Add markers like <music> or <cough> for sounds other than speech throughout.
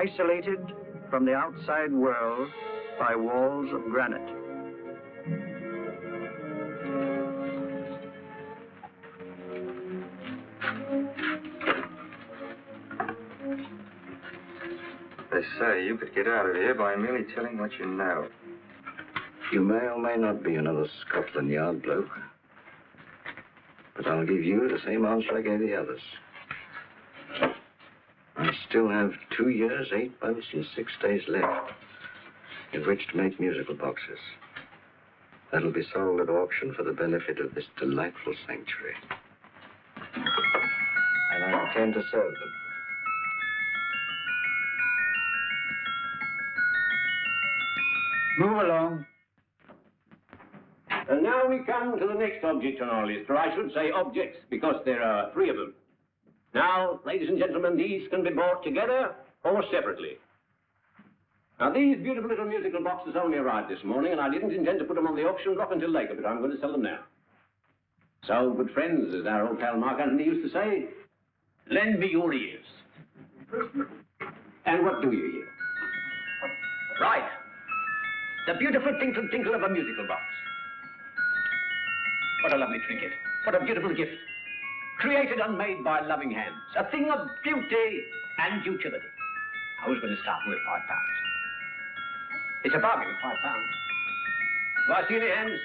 Dartmoor prison, isolated from the outside world by walls of granite. They say you could get out of here by merely telling what you know. You may or may not be another Scotland Yard bloke. But I'll give you the same answer I gave the others. Still have two years, eight months, and six days left in which to make musical boxes. That'll be sold at auction for the benefit of this delightful sanctuary. And I intend to serve them. Move along. And now we come to the next object on our list, or I should say objects, because there are three of them. Now, ladies and gentlemen, these can be bought together or separately. Now, these beautiful little musical boxes only arrived this morning, and I didn't intend to put them on the auction block until later, but I'm going to sell them now. So, good friends, as our old pal Mark Antony used to say, lend me your ears. and what do you hear? Right. The beautiful tinkle tinkle of a musical box. What a lovely trinket. What a beautiful gift. Created and made by loving hands. A thing of beauty and utility. I was going to start with five pounds. It's a bargain, five pounds. Do I see any hands?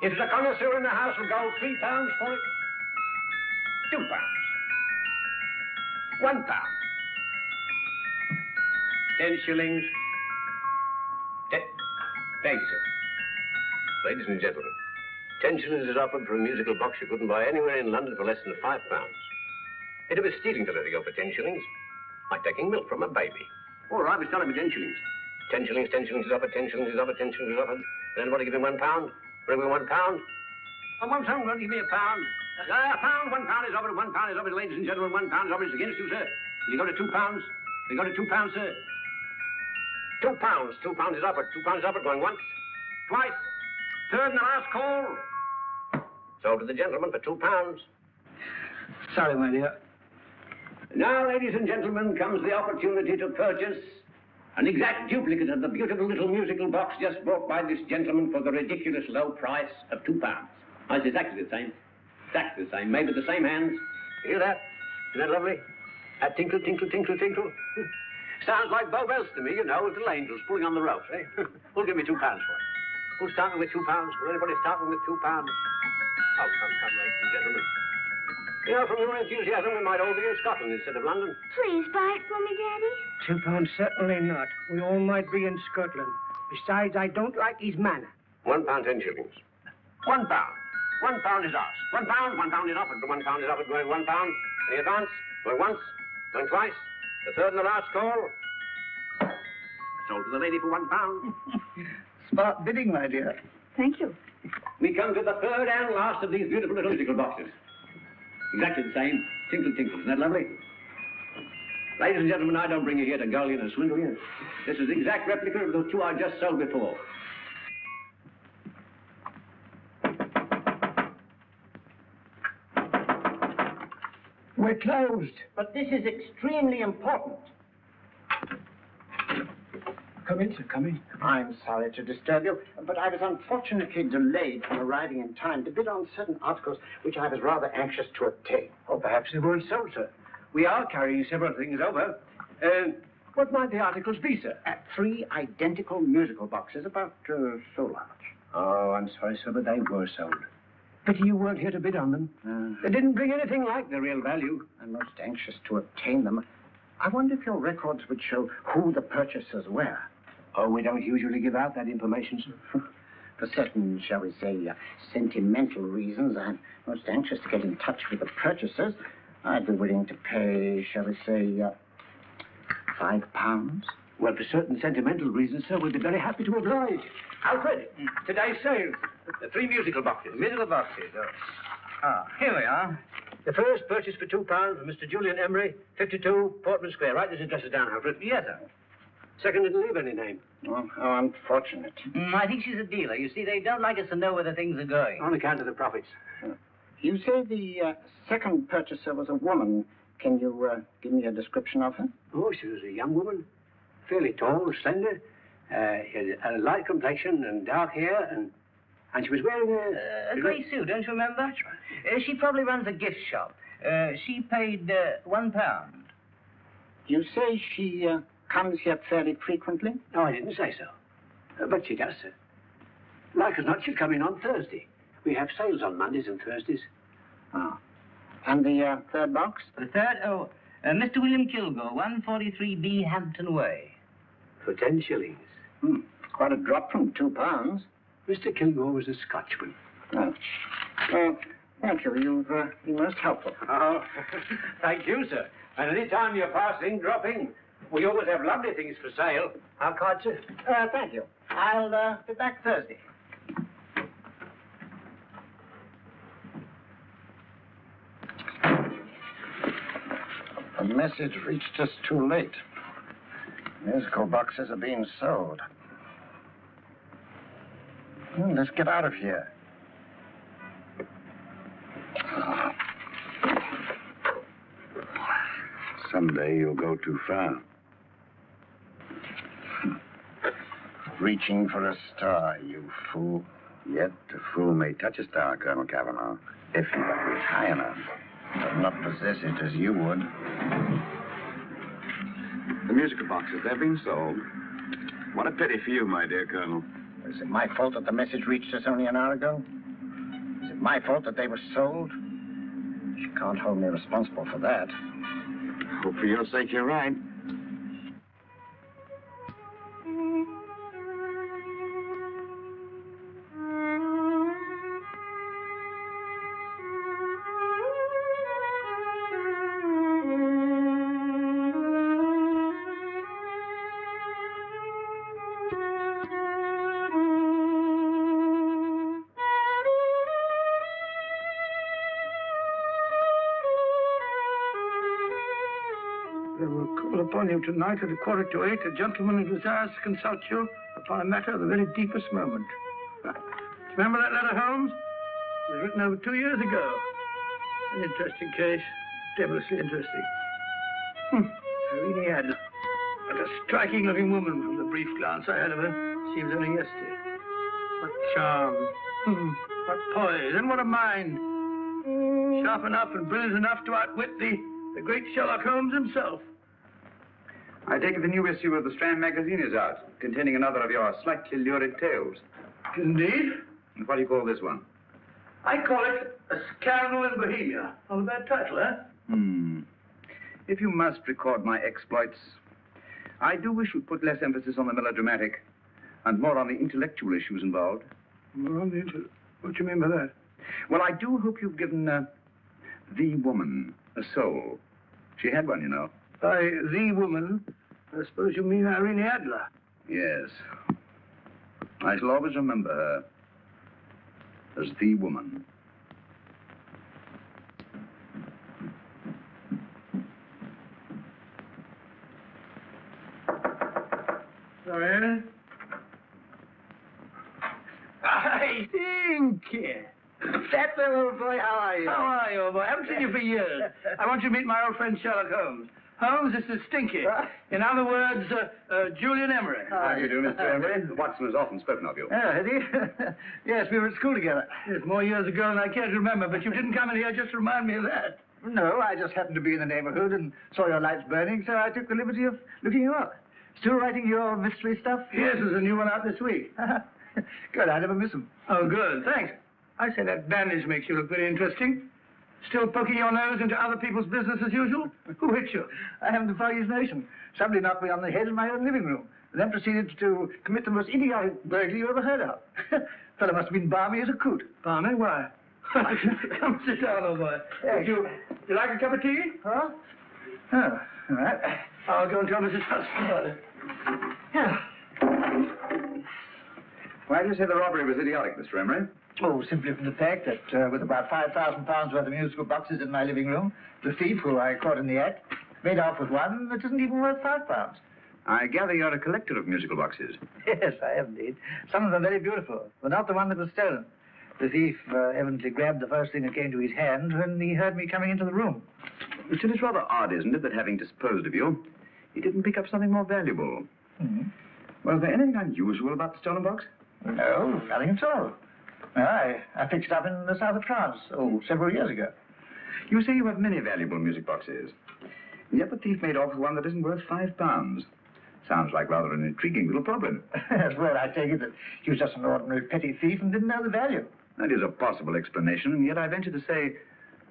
If a connoisseur in the house will go three pounds for it. Two pounds. One pound. Ten shillings. Ten. Thank you, sir. Ladies and gentlemen, ten shillings is offered for a musical box you couldn't buy anywhere in London for less than five pounds. It'd be stealing to let it go for ten shillings. Like taking milk from a baby. All right, we start with ten shillings. Ten shillings, ten shillings is offered, ten shillings is offered, ten shillings is offered. And anybody give me one pound? Bring me one pound? Oh, one pound, well, give me a pound. Uh, a pound, one pound is offered, one pound is offered, ladies and gentlemen, one pound is offered. It's against you, sir. Will you go to two pounds? Will you go to two pounds, sir? Two pounds, two pounds is offered, two pounds is offered, going once, twice, third and the last call. Sold to the gentleman for two pounds. Sorry, my dear. Now, ladies and gentlemen, comes the opportunity to purchase an exact duplicate of the beautiful little musical box just bought by this gentleman for the ridiculous low price of two pounds. Oh, it's exactly the same. Exactly the same. Made with the same hands. You hear that? Isn't that lovely? That tinkle, tinkle, tinkle, tinkle. <laughs> Sounds like Bow Bells to me, you know, little angels pulling on the ropes, eh? <laughs> Who'll give me two pounds for it? Who's starting with two pounds? Will anybody starting with two pounds? Oh, come, come, ladies and gentlemen. You know, from your enthusiasm, we might all be in Scotland instead of London. Please buy it for me, Daddy. Two pounds, certainly not. We all might be in Scotland. Besides, I don't like his manner. One pound, ten shillings. One pound. One pound is ours. One pound, one pound is offered. One pound is offered, going one pound. Any advance? Going once, going twice. The third and the last call. Sold to the lady for one pound. <laughs> Smart bidding, my dear. Thank you. We come to the third and last of these beautiful little musical boxes. Exactly the same. Tinkle, tinkle. Isn't that lovely? Ladies and gentlemen, I don't bring you here to gull you and swindle you. This is the exact replica of the two I just sold before. We're closed. But this is extremely important. Come in, sir, come in. I'm sorry to disturb you, but I was unfortunately delayed from arriving in time to bid on certain articles which I was rather anxious to obtain. Or perhaps they weren't sold, sir. We are carrying several things over. Uh, what might the articles be, sir? Uh, three identical musical boxes, about uh, so large. Oh, I'm sorry, sir, but they were sold. Pity you weren't here to bid on them. Uh, They didn't bring anything like the real value. I'm most anxious to obtain them. I wonder if your records would show who the purchasers were. Oh, we don't usually give out that information, sir. <laughs> For certain, shall we say, uh, sentimental reasons, I'm most anxious to get in touch with the purchasers. I'd be willing to pay, shall we say, uh, five pounds. Well, for certain sentimental reasons, sir, we'd be very happy to oblige. Alfred, today's sale. The three musical boxes. Musical boxes. Oh. Ah, here we are. The first purchase for two pounds for Mr. Julian Emery, 52 Portman Square. Write these addresses down, Alfred. Yes, sir. Second didn't leave any name. Oh, how unfortunate. Mm, I think she's a dealer. You see, they don't like us to know where the things are going. On account of the profits. You say the uh, second purchaser was a woman. can you uh, give me a description of her? Oh, she was a young woman, fairly tall, slender, uh, had a light complexion and dark hair, and and she was wearing a... a grey suit, don't you remember? Uh, she probably runs a gift shop. Uh, she paid uh, one pound. You say she uh, comes here fairly frequently? No, I didn't say so. Uh, but she does, sir. Like as not, she'll come in on Thursday. We have sales on Mondays and Thursdays. Oh. And the uh, third box? The third, oh, uh, Mr. William Kilgore, 143B Hampton Way. For ten shillings. Hmm. Quite a drop from two pounds. Mr. Kilgore was a Scotchman. Oh. Well, thank you. You've uh, been most helpful. Oh, <laughs> thank you, sir. And any time you're passing, dropping, we always have lovely things for sale. How kind, sir? Uh, thank you. I'll uh, be back Thursday. The message reached us too late. Musical boxes are being sold. Hmm, let's get out of here. Someday you'll go too far. Reaching for a star, you fool. Yet a fool may touch a star, Colonel Cavanaugh, if he but reach high enough. But not possess it as you would. The musical boxes, they've been sold. What a pity for you, my dear Colonel. Is it my fault that the message reached us only an hour ago? Is it my fault that they were sold? You can't hold me responsible for that. Hope for your sake you're right. Upon you tonight at a quarter to eight. A gentleman who desires to consult you upon a matter of the very deepest moment. <laughs> Remember that letter, Holmes? It was written over two years ago. An interesting case. Devilishly interesting. Hmm. Irene Adler. What a striking looking woman from the brief glance I had of her. Seems only yesterday. What charm. Hmm. What poise. And what a mind. Sharp enough and brilliant enough to outwit the, the great Sherlock Holmes himself. I take it the new issue of the Strand magazine is out, containing another of your slightly lurid tales. Indeed. And what do you call this one? I call it A Scandal in Bohemia. Not a bad title, eh? Hmm. If you must record my exploits, I do wish you'd put less emphasis on the melodramatic and more on the intellectual issues involved. More on the What do you mean by that? Well, I do hope you've given uh, the woman a soul. She had one, you know. By the woman, I suppose you mean Irene Adler. Yes. I shall always remember her as the woman. Sorry. I think. Uh, That's the old boy. How are you? How are you, old boy? I haven't seen you for years. <laughs> I want you to meet my old friend Sherlock Holmes. Holmes, this is Stinky. In other words, uh, uh, Julian Emery. How do you do, Mr. <laughs> Emery? Watson has often spoken of you. Oh, has he? <laughs> yes, we were at school together. Yes, more years ago than I care to remember, but you didn't come in here just to remind me of that. No, I just happened to be in the neighborhood and saw your lights burning, so I took the liberty of looking you up. Still writing your mystery stuff? Yes, there's a new one out this week. <laughs> good, I never miss them. Oh, good, thanks. I say that bandage makes you look very interesting. Still poking your nose into other people's business as usual? Who hit you? I haven't the notion. Somebody knocked me on the head in my own living room, and then proceeded to commit the most idiotic burglary you ever heard of. <laughs> Fellow must have been balmy as a coot. Balmy? Why? <laughs> <laughs> Come sit down, old boy. Would you, you like a cup of tea? Huh? Oh, all right. I'll go and tell Mrs. Hudson about it. Yeah. Why do you say the robbery was idiotic, Mr. Emery? Oh, simply from the fact that uh, with about £5,000 worth of musical boxes in my living room, the thief, who I caught in the act, made off with one that isn't even worth five pounds. I gather you're a collector of musical boxes. <laughs> Yes, I am indeed. Some of them are very beautiful, but not the one that was stolen. The thief uh, evidently grabbed the first thing that came to his hand when he heard me coming into the room. Still, it's rather odd, isn't it, that having disposed of you, he didn't pick up something more valuable. Mhm. Was there anything unusual about the stolen box? No, nothing at all. I, I it up in the south of France, oh, several years ago. You say you have many valuable music boxes. And yet the thief made off with one that isn't worth five pounds. Sounds like rather an intriguing little problem. <laughs> well, I take it that he was just an ordinary petty thief and didn't know the value. That is a possible explanation, and yet I venture to say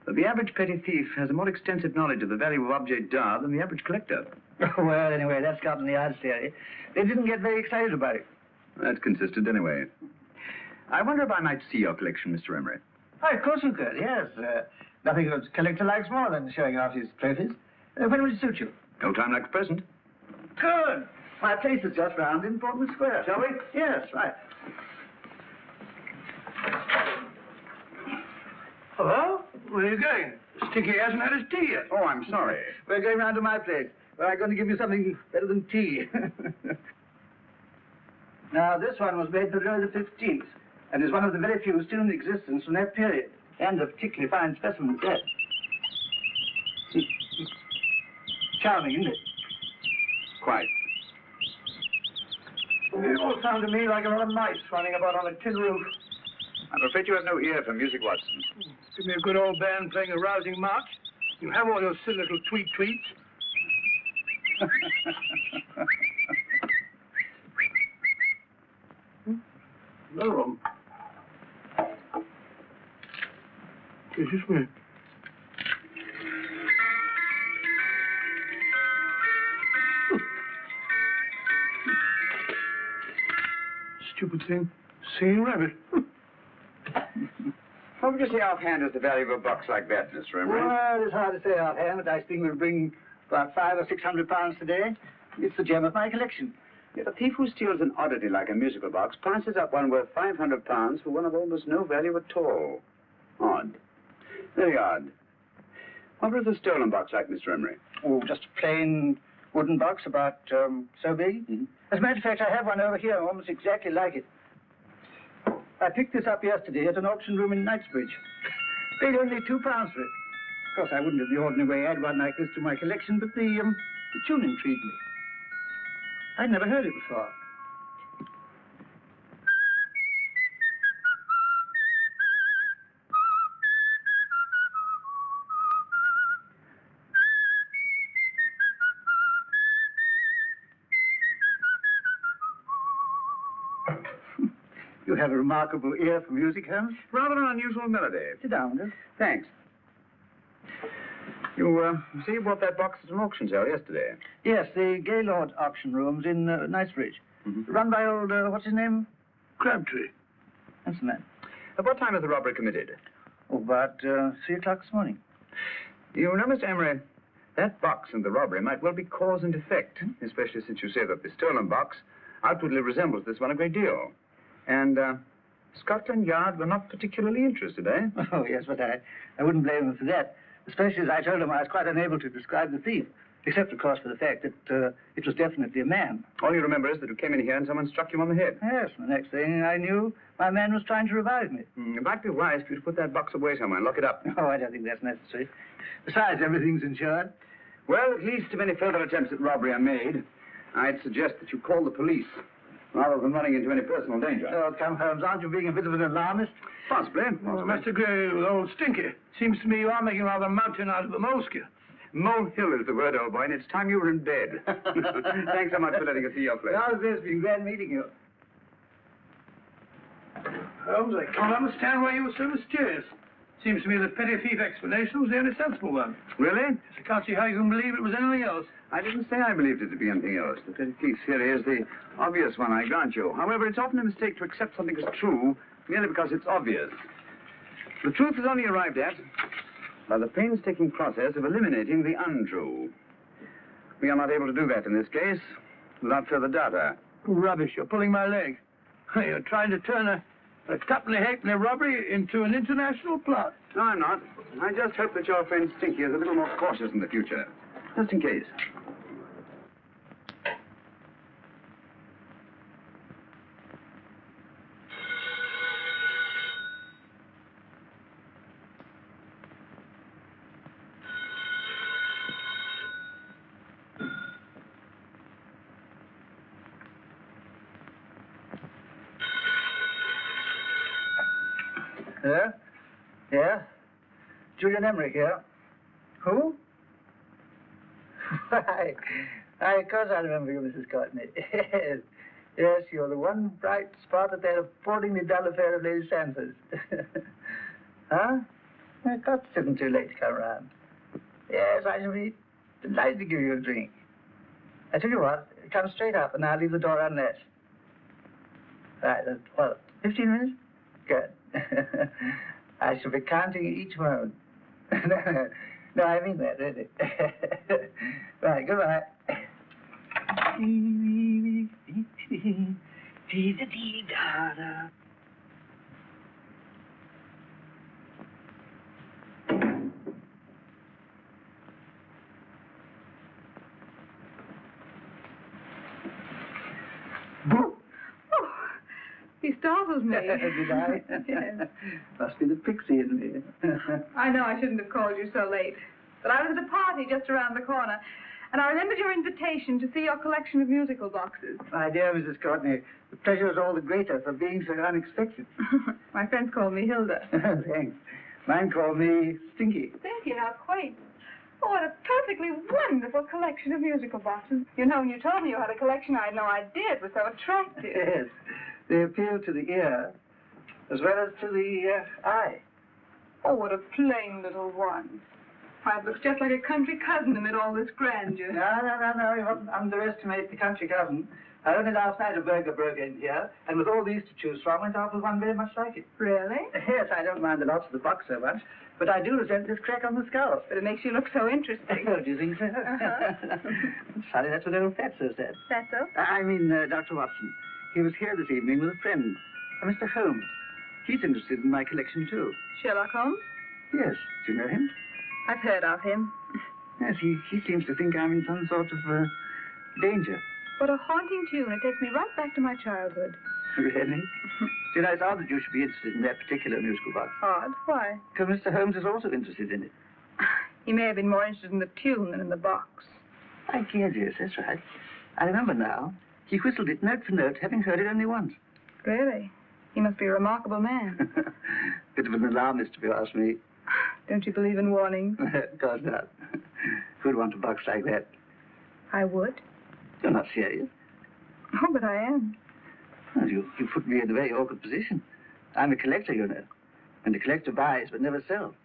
that the average petty thief has a more extensive knowledge of the value of objet d'art than the average collector. <laughs> well, anyway, that's Scotland Yard's theory. They didn't get very excited about it. That's consistent anyway. I wonder if I might see your collection, Mr. Emery. Oh, of course you could, yes. Uh, nothing a collector likes more than showing off his trophies. Uh, when would it suit you? No time like the present. Good. My place is just round in Portman Square. Shall we? Yes, right. Hello? Where are you going? Stinky hasn't had his tea yet. Oh, I'm sorry. <laughs> We're going round to my place, where I'm going to give you something better than tea. <laughs> now, this one was made for Louis the Fifteenth, and is one of the very few still in existence from that period, and a particularly fine specimen at that. Charming, isn't it? Quite. It all sounded to me like a lot of mice running about on a tin roof. I'm afraid you have no ear for music, Watson. Give me a good old band playing a rousing march. You have all those silly little tweet tweets. <laughs> no room. This is me. Stupid thing. Singing rabbit. <laughs> What would you say offhand is the value of a box like that, Mr. Emery? Well, it's hard to say offhand, but I think we'll bring about five or six hundred pounds today. It's the gem of my collection. Yet a thief who steals an oddity like a musical box passes up one worth 500 pounds for one of almost no value at all. Very odd. What was the stolen box like, Mr. Emery? Oh, just a plain wooden box about um, so big. Mhm. As a matter of fact, I have one over here, almost exactly like it. I picked this up yesterday at an auction room in Knightsbridge. <laughs> Paid only two pounds for it. Of course, I wouldn't in the ordinary way add one like this to my collection, but the, um, the tune intrigued me. I'd never heard it before. A remarkable ear for music, Holmes. Rather an unusual melody. Sit down, Willis. Thanks. You, uh, say you bought that box at an auction sale yesterday. Yes, the Gaylord auction rooms in uh, Knightsbridge. Mhm. Run by old, uh, what's his name? Crabtree. That's the man. At what time was the robbery committed? Oh, about uh, three o'clock this morning. You know, Mr. Emery, that box and the robbery might well be cause and effect, especially since you say that the stolen box outwardly resembles this one a great deal. And, uh, Scotland Yard were not particularly interested, eh? <laughs> Oh, yes, but I, I wouldn't blame them for that. Especially as I told them I was quite unable to describe the thief. Except, of course, for the fact that uh, it was definitely a man. All you remember is that you came in here and someone struck you on the head. Yes, the next thing I knew, my man was trying to revive me. Mm, It might be wise for you to put that box away somewhere and lock it up. <laughs> Oh, I don't think that's necessary. Besides, everything's insured. Well, at least if any further attempts at robbery are made, I'd suggest that you call the police rather than running into any personal danger. Oh, come, Holmes, aren't you being a bit of an alarmist? Possibly. Well, Mr. Gray with old Stinky. Seems to me you are making rather a mountain out of a molehill. Molehill is the word, old boy, and it's time you were in bed. <laughs> Thanks so much for letting us see your place. How's this? Been glad meeting you. Holmes, I can't understand why you were so mysterious. Seems to me the petty thief explanation was the only sensible one. Really? I can't see how you can believe it was anything else. I didn't say I believed it to be anything else. The petty thief theory is the obvious one, I grant you. However, it's often a mistake to accept something as true merely because it's obvious. The truth is only arrived at by the painstaking process of eliminating the untrue. We are not able to do that in this case without further data. Rubbish, you're pulling my leg. <laughs> You're trying to turn a, a tuppenny halfpenny robbery into an international plot. No, I'm not. I just hope that your friend Stinky is a little more cautious in the future. Just in case. Julian Emery here. Who? <laughs> Why, I, of course I remember you, Mrs. Courtney. <laughs> Yes. Yes, you're the one bright spot at that appallingly dull affair of Lady Sanford's. <laughs> huh? Of course it isn't too late to come around. Yes, I shall be delighted to give you a drink. I tell you what, come straight up and I'll leave the door unlatched. Right, uh, well, 15 minutes? Good. I shall be counting each moment. No, I mean that, really. right, goodbye. Startled me. <laughs> Did I? <laughs> Yes. Must be the pixie in me. <laughs> I know I shouldn't have called you so late. But I was at a party just around the corner, and I remembered your invitation to see your collection of musical boxes. My dear Mrs. Courtney, the pleasure is all the greater for being so unexpected. My friends call me Hilda. Thanks. Mine call me Stinky. Thank you, how quaint. Oh, what a perfectly wonderful collection of musical boxes. You know, when you told me you had a collection, I had no idea it was so attractive. Yes. They appeal to the ear as well as to the uh, eye. Oh, what a plain little one. Why, it looks just like a country cousin amid all this grandeur. No, no, no, no. You mustn't underestimate the country cousin. I only last night a burglar broke in here, and with all these to choose from, went off with one very much like it. Really? Yes, I don't mind the loss of the box so much, but I do resent this crack on the skull. But it makes you look so interesting. <laughs> Oh, do you think so? Uh-huh. <laughs> Sorry, that's what old Fatso said. That's so? I mean, uh, Dr. Watson. He was here this evening with a friend, a Mr. Holmes. He's interested in my collection, too. Sherlock Holmes? Yes. Do you know him? I've heard of him. Yes, he, he seems to think I'm in some sort of uh, danger. What a haunting tune. It takes me right back to my childhood. <laughs> Really? you know, it's odd that you should be interested in that particular musical box. Odd. Why? Because Mr. Holmes is also interested in it. <sighs> He may have been more interested in the tune than in the box. I guess, yes, that's right. I remember now. He whistled it note for note, having heard it only once. Really? He must be a remarkable man. <laughs> Bit of an alarmist, if you ask me. <laughs> Don't you believe in warnings? of course not. Who'd want a box like that? I would. You're not serious. Oh, but I am. Well, you, you put me in a very awkward position. I'm a collector, you know. And a collector buys but never sells.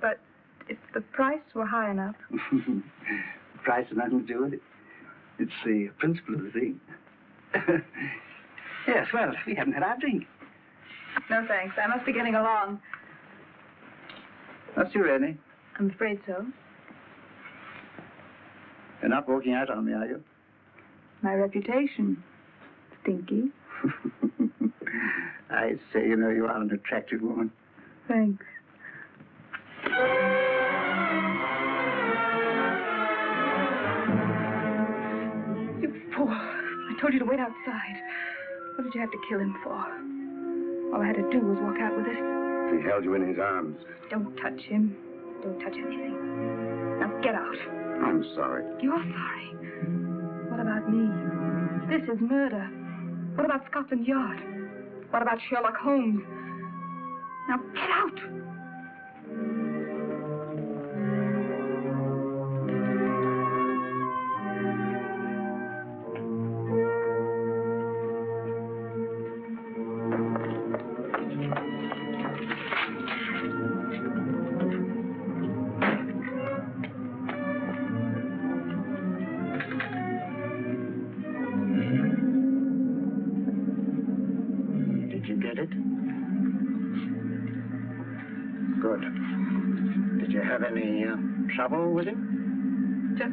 But if the price were high enough. the <laughs> Price has nothing to do with it. It's the principle of the thing. <laughs> yes, well, we haven't had our drink. No, thanks. I must be getting along. That's you, Rennie. I'm afraid so. You're not walking out on me, are you? My reputation. Stinky. <laughs> I say, you know, you are an attractive woman. Thanks. Fool. I told you to wait outside. What did you have to kill him for? All I had to do was walk out with it. He held you in his arms. Don't touch him. Don't touch anything. Now get out. I'm sorry. You're sorry. What about me? This is murder. What about Scotland Yard? What about Sherlock Holmes? Now get out.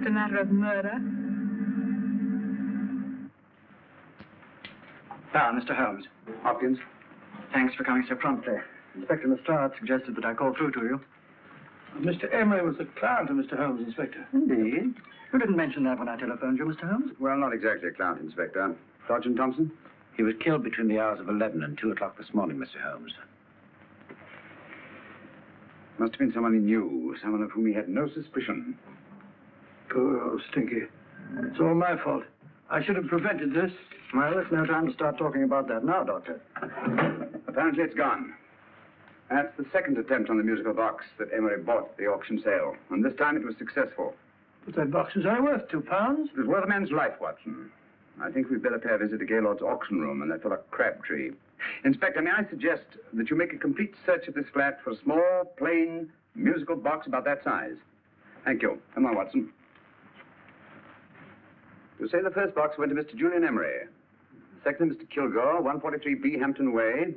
A matter of murder. Ah, Mr. Holmes. Hopkins. Thanks for coming so promptly. Inspector Lestrade suggested that I call through to you. Mr. Emery was a client of Mr. Holmes, Inspector. Indeed. You didn't mention that when I telephoned you, Mr. Holmes. Well, not exactly a client, Inspector. Sergeant Thompson? He was killed between the hours of 11 and 2 o'clock this morning, Mr. Holmes. Must have been someone he knew, someone of whom he had no suspicion. Oh, Poor old Stinky. It's all my fault. I should have prevented this. Well, it's no time to start talking about that now, Doctor. Apparently it's gone. That's the second attempt on the musical box that Emery bought at the auction sale, and this time it was successful. But that box is only worth two pounds. It was worth a man's life, Watson. I think we'd better pay a visit to Gaylord's auction room and that fellow Crabtree. Inspector, may I suggest that you make a complete search of this flat for a small, plain, musical box about that size? Thank you. Come on, Watson. You say the first box went to Mr. Julian Emery. The second to Mr. Kilgore, 143B Hampton Way.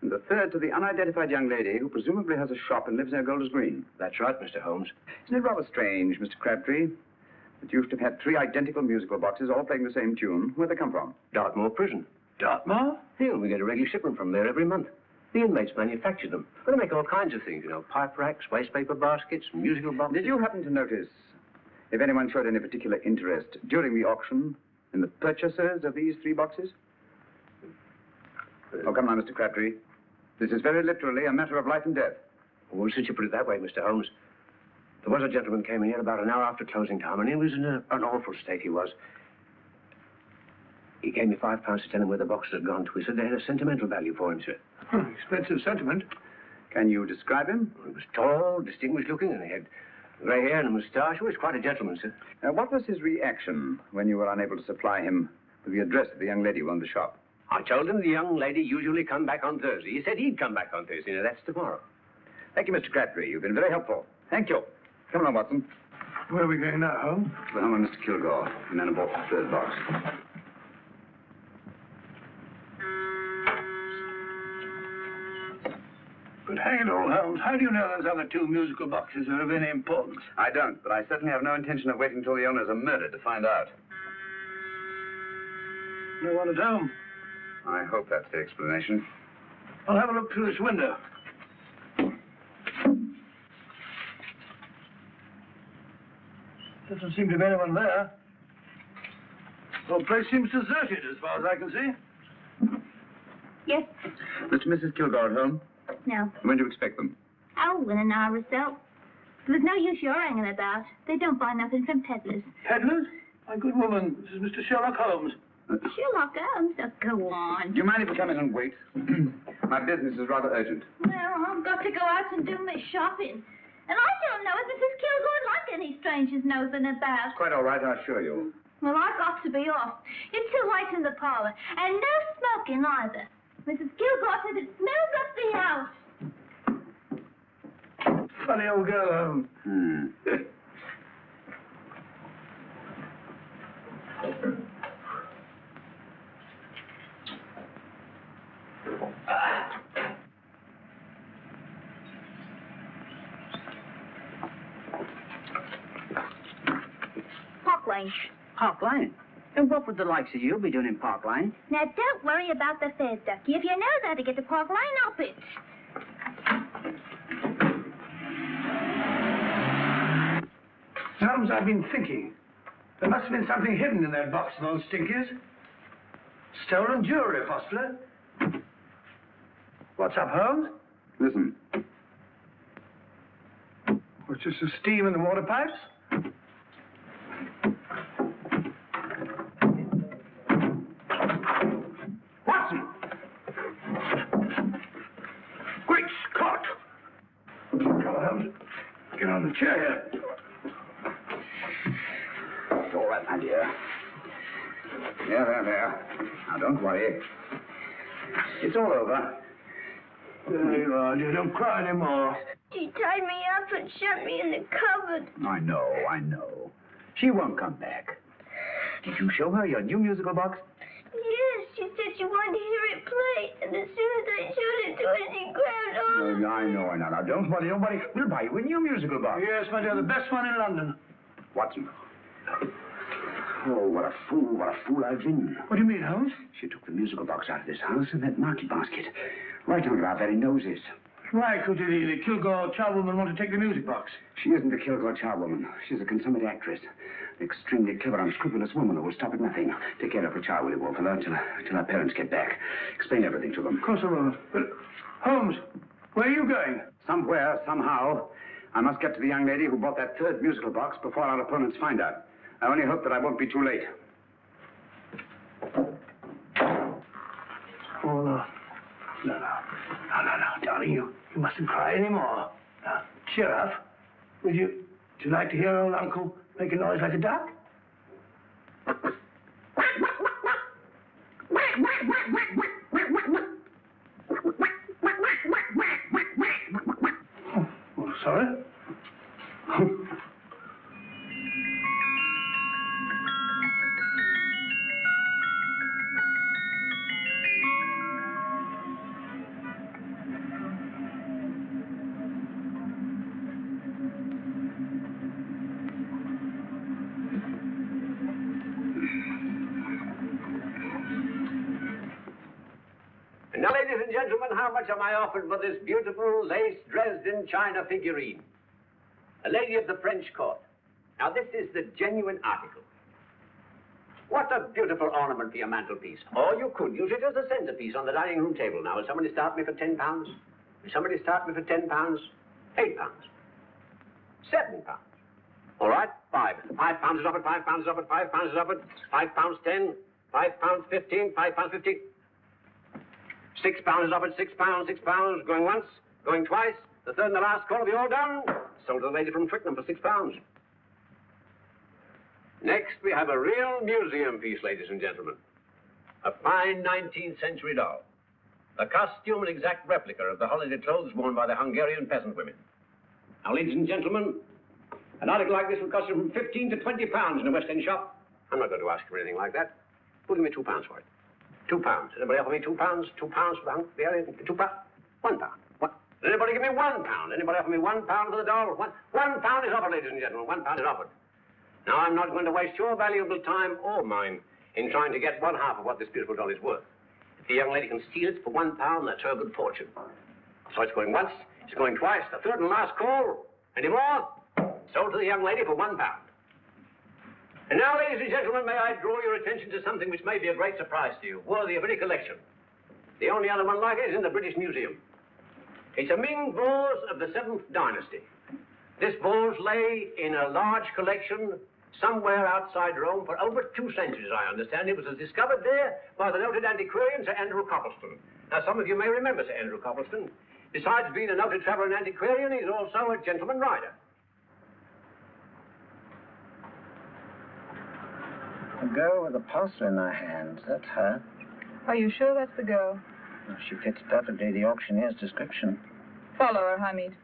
And the third to the unidentified young lady who presumably has a shop and lives near Golders Green. That's right, Mr. Holmes. Isn't it rather strange, Mr. Crabtree, that you should have had three identical musical boxes all playing the same tune? Where'd they come from? Dartmoor Prison. Dartmoor? Yeah, we get a regular shipment from there every month. The inmates manufacture them. They make all kinds of things, you know, pipe racks, wastepaper baskets, musical boxes. Did you happen to notice if anyone showed any particular interest during the auction in the purchasers of these three boxes? Oh, come on, Mr. Crabtree. This is very literally a matter of life and death. Well, since you put it that way, Mr. Holmes, there was a gentleman came in here about an hour after closing time, and he was in a, an awful state, he was. He gave me five pounds to tell him where the boxes had gone to. He said they had a sentimental value for him, sir. Hmm, expensive sentiment. Can you describe him? He was tall, distinguished looking, and he had grey hair and a moustache. He was quite a gentleman, sir. Uh, what was his reaction when you were unable to supply him with the address of the young lady who owned the shop? I told him the young lady usually come back on Thursday. He said he'd come back on Thursday. Now, that's tomorrow. Thank you, Mr. Crabtree. You've been very helpful. Thank you. Come along, Watson. Where are we going now, Holmes? To the home of Mr. Kilgore, the man who bought the third box. But hang it all, Holmes, how do you know those other two musical boxes are of any importance? I don't, but I certainly have no intention of waiting until the owners are murdered to find out. No one at home. I hope that's the explanation. I'll have a look through this window. Doesn't seem to be anyone there. The whole place seems deserted as far as I can see. Yes. Mr. and Mrs. Kilgore at home? No. When do you expect them? Oh, in an hour or so. There's no use your hanging about. They don't buy nothing from peddlers. Peddlers? My good woman, this is Mr. Sherlock Holmes. Uh, Sherlock Holmes, oh, go on. Do you mind if we come in and wait? <clears throat> My business is rather urgent. Well, I've got to go out and do my shopping. And I don't know if Mrs. Kilgore like any strangers nosing about. Quite all right, I assure you. Well, I've got to be off. It's too late in the parlor. And no smoking either. Mrs. Kilgore said it smells up the house. Funny old girl, Holmes. Hmm. Park Lane. Park Lane? And what would the likes of you be doing in Park Lane? Now, don't worry about the fares, Ducky. If you know how to get to Park Lane, up it. Holmes, I've been thinking. There must have been something hidden in that box of those stinkers. Stolen jewelry, Hostler. What's up, Holmes? Listen. What's just the steam in the water pipes? Holmes. Get on the chair here. It's all right, my dear. There, there, there. Now, don't worry. It's all over. There you are, dear. Don't cry anymore. She tied me up and shut me in the cupboard. I know, I know. She won't come back. Did you show her your new musical box? Yes, she said she wanted to hear it play. And as soon as I showed it to her, she grabbed on. Oh, no, I know, I know. Now, don't worry, don't worry. We'll buy you a new musical box. Yes, my dear, the best one in London. Watson. Oh, what a fool, what a fool I've been. What do you mean, Holmes? She took the musical box out of this house and that market basket. Right under our very noses. Why could the, the Kilgore charwoman want to take the music box? She isn't a Kilgore charwoman. She's a consummate actress. An extremely clever, unscrupulous woman who will stop at nothing. Take care of her child, will you, Walter, until, until her parents get back. Explain everything to them. Of course I will. But, Holmes, where are you going? Somewhere, somehow, I must get to the young lady who bought that third musical box before our opponents find out. I only hope that I won't be too late. Oh, no. No, no. No, no, no, darling, you, You mustn't cry anymore. Now, cheer up. Would you, would you like to hear old Uncle make a noise like a duck? Oh, <laughs> sorry. <laughs> am I offered for this beautiful lace Dresden china figurine? A lady of the French court. Now, this is the genuine article. What a beautiful ornament for your mantelpiece. Or you could use it as a centerpiece on the dining room table. Now, will somebody start me for ten pounds? Will somebody start me for ten pounds? Eight pounds? Seven pounds? All right, five. Five pounds is offered, five pounds is offered, five pounds is offered, five pounds 10, 5 pounds 15, 5 pounds fifteen. Six pounds is offered, six pounds, six pounds, going once, going twice. The third and the last call will be all done. Sold to the lady from Twickenham for six pounds. Next, we have a real museum piece, ladies and gentlemen. A fine 19th century doll. A costume and exact replica of the holiday clothes worn by the Hungarian peasant women. Now, ladies and gentlemen, an article like this will cost you from 15 to 20 pounds in a West End shop. I'm not going to ask for anything like that. Who'll give me two pounds for it? Two pounds. Anybody offer me two pounds? Two pounds for the Hungarian? Two pounds? One pound. What? Anybody give me one pound? Anybody offer me one pound for the doll? One, one pound is offered, ladies and gentlemen. One pound is offered. Now, I'm not going to waste your valuable time or mine in trying to get one half of what this beautiful doll is worth. If the young lady can steal it for one pound, that's her good fortune. So it's going once, it's going twice, the third and last call. Any more? Sold to the young lady for one pound. And now, ladies and gentlemen, may I draw your attention to something which may be a great surprise to you, worthy of any collection. The only other one like it is in the British Museum. It's a Ming vase of the Seventh Dynasty. This vase lay in a large collection somewhere outside Rome for over two centuries, I understand. It was discovered there by the noted antiquarian Sir Andrew Coppleston. Now, some of you may remember Sir Andrew Coppleston. Besides being a noted traveler and antiquarian, he's also a gentleman rider. A girl with a parcel in her hand. That's her. Are you sure that's the girl? She fits perfectly the auctioneer's description. Follow her, Hamid.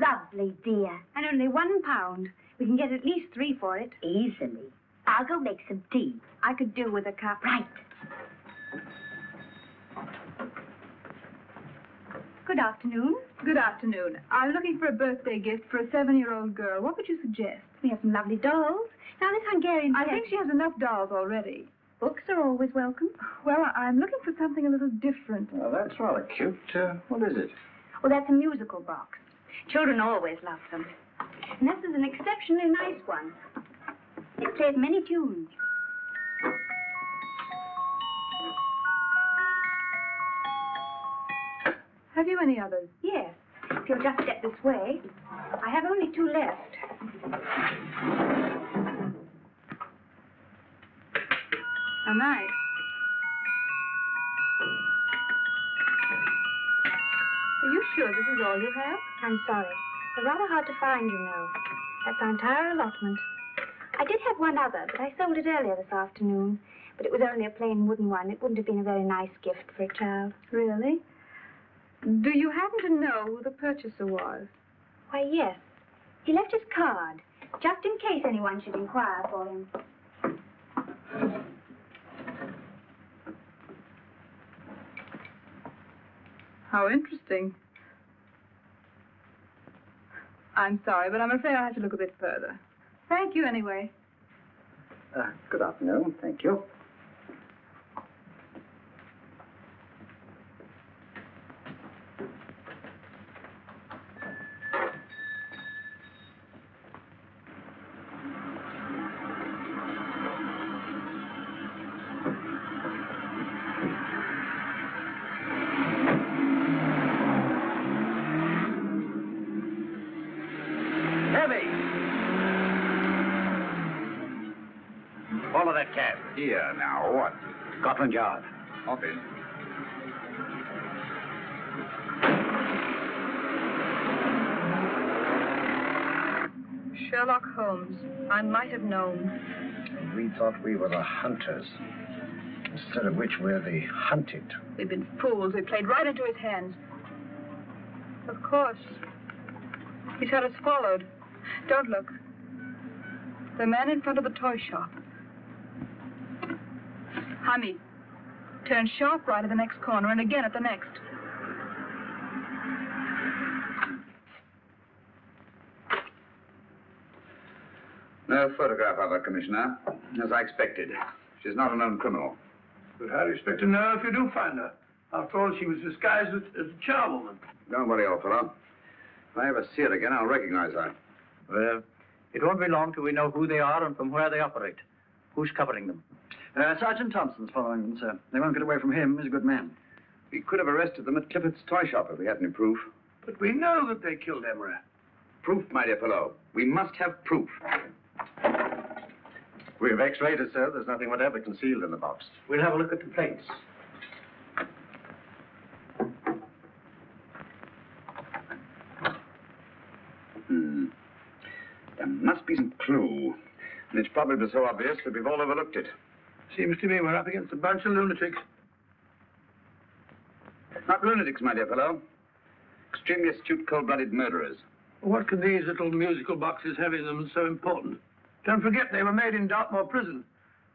Lovely, dear. And only one pound. We can get at least three for it. Easily. I'll go make some tea. I could do with a cup. Right. Good afternoon. Good afternoon. I'm looking for a birthday gift for a seven-year-old girl. What would you suggest? We have some lovely dolls. Now, this Hungarian... I pet- think she has enough dolls already. Books are always welcome. Well, I- I'm looking for something a little different. Well, that's rather cute. Uh, what is it? Well, that's a musical box. Children always love them. And this is an exceptionally nice one. It plays many tunes. Have you any others? Yes. If you'll just step this way. I have only two left. How nice. Sure this is all you have? I'm sorry. They're rather hard to find, you know. That's our entire allotment. I did have one other, but I sold it earlier this afternoon. But it was only a plain wooden one. It wouldn't have been a very nice gift for a child. Really? Do you happen to know who the purchaser was? Why, yes. He left his card, just in case anyone should inquire for him. How interesting. I'm sorry, but I'm afraid I'll have to look a bit further. Thank you anyway. Uh, good afternoon. Thank you. Here, now, what? Scotland Yard. Office. Sherlock Holmes. I might have known. We thought we were the hunters, instead of which we're the hunted. We've been fools. We played right into his hands. Of course. He's had us followed. Don't look. The man in front of the toy shop. Hamid, turn sharp right at the next corner and again at the next. No photograph of her, Commissioner. As I expected. She's not a known criminal. But how do you expect to know if you do find her? After all, she was disguised as, as a charwoman. Don't worry, old fellow. If I ever see her again, I'll recognize her. Well, it won't be long till we know who they are and from where they operate. Who's covering them? Uh, Sergeant Thompson's following them, sir. They won't get away from him. He's a good man. We could have arrested them at Clifford's toy shop if we had any proof. But we know that they killed Emery. Proof, my dear fellow. We must have proof. We have x-rayed it, sir. There's nothing whatever concealed in the box. We'll have a look at the plates. Hmm. There must be some clue. And it's probably so obvious that we've all overlooked it. Seems to me we're up against a bunch of lunatics. Not lunatics, my dear fellow. Extremely astute, cold-blooded murderers. What can these little musical boxes have in them so important? Don't forget they were made in Dartmoor prison.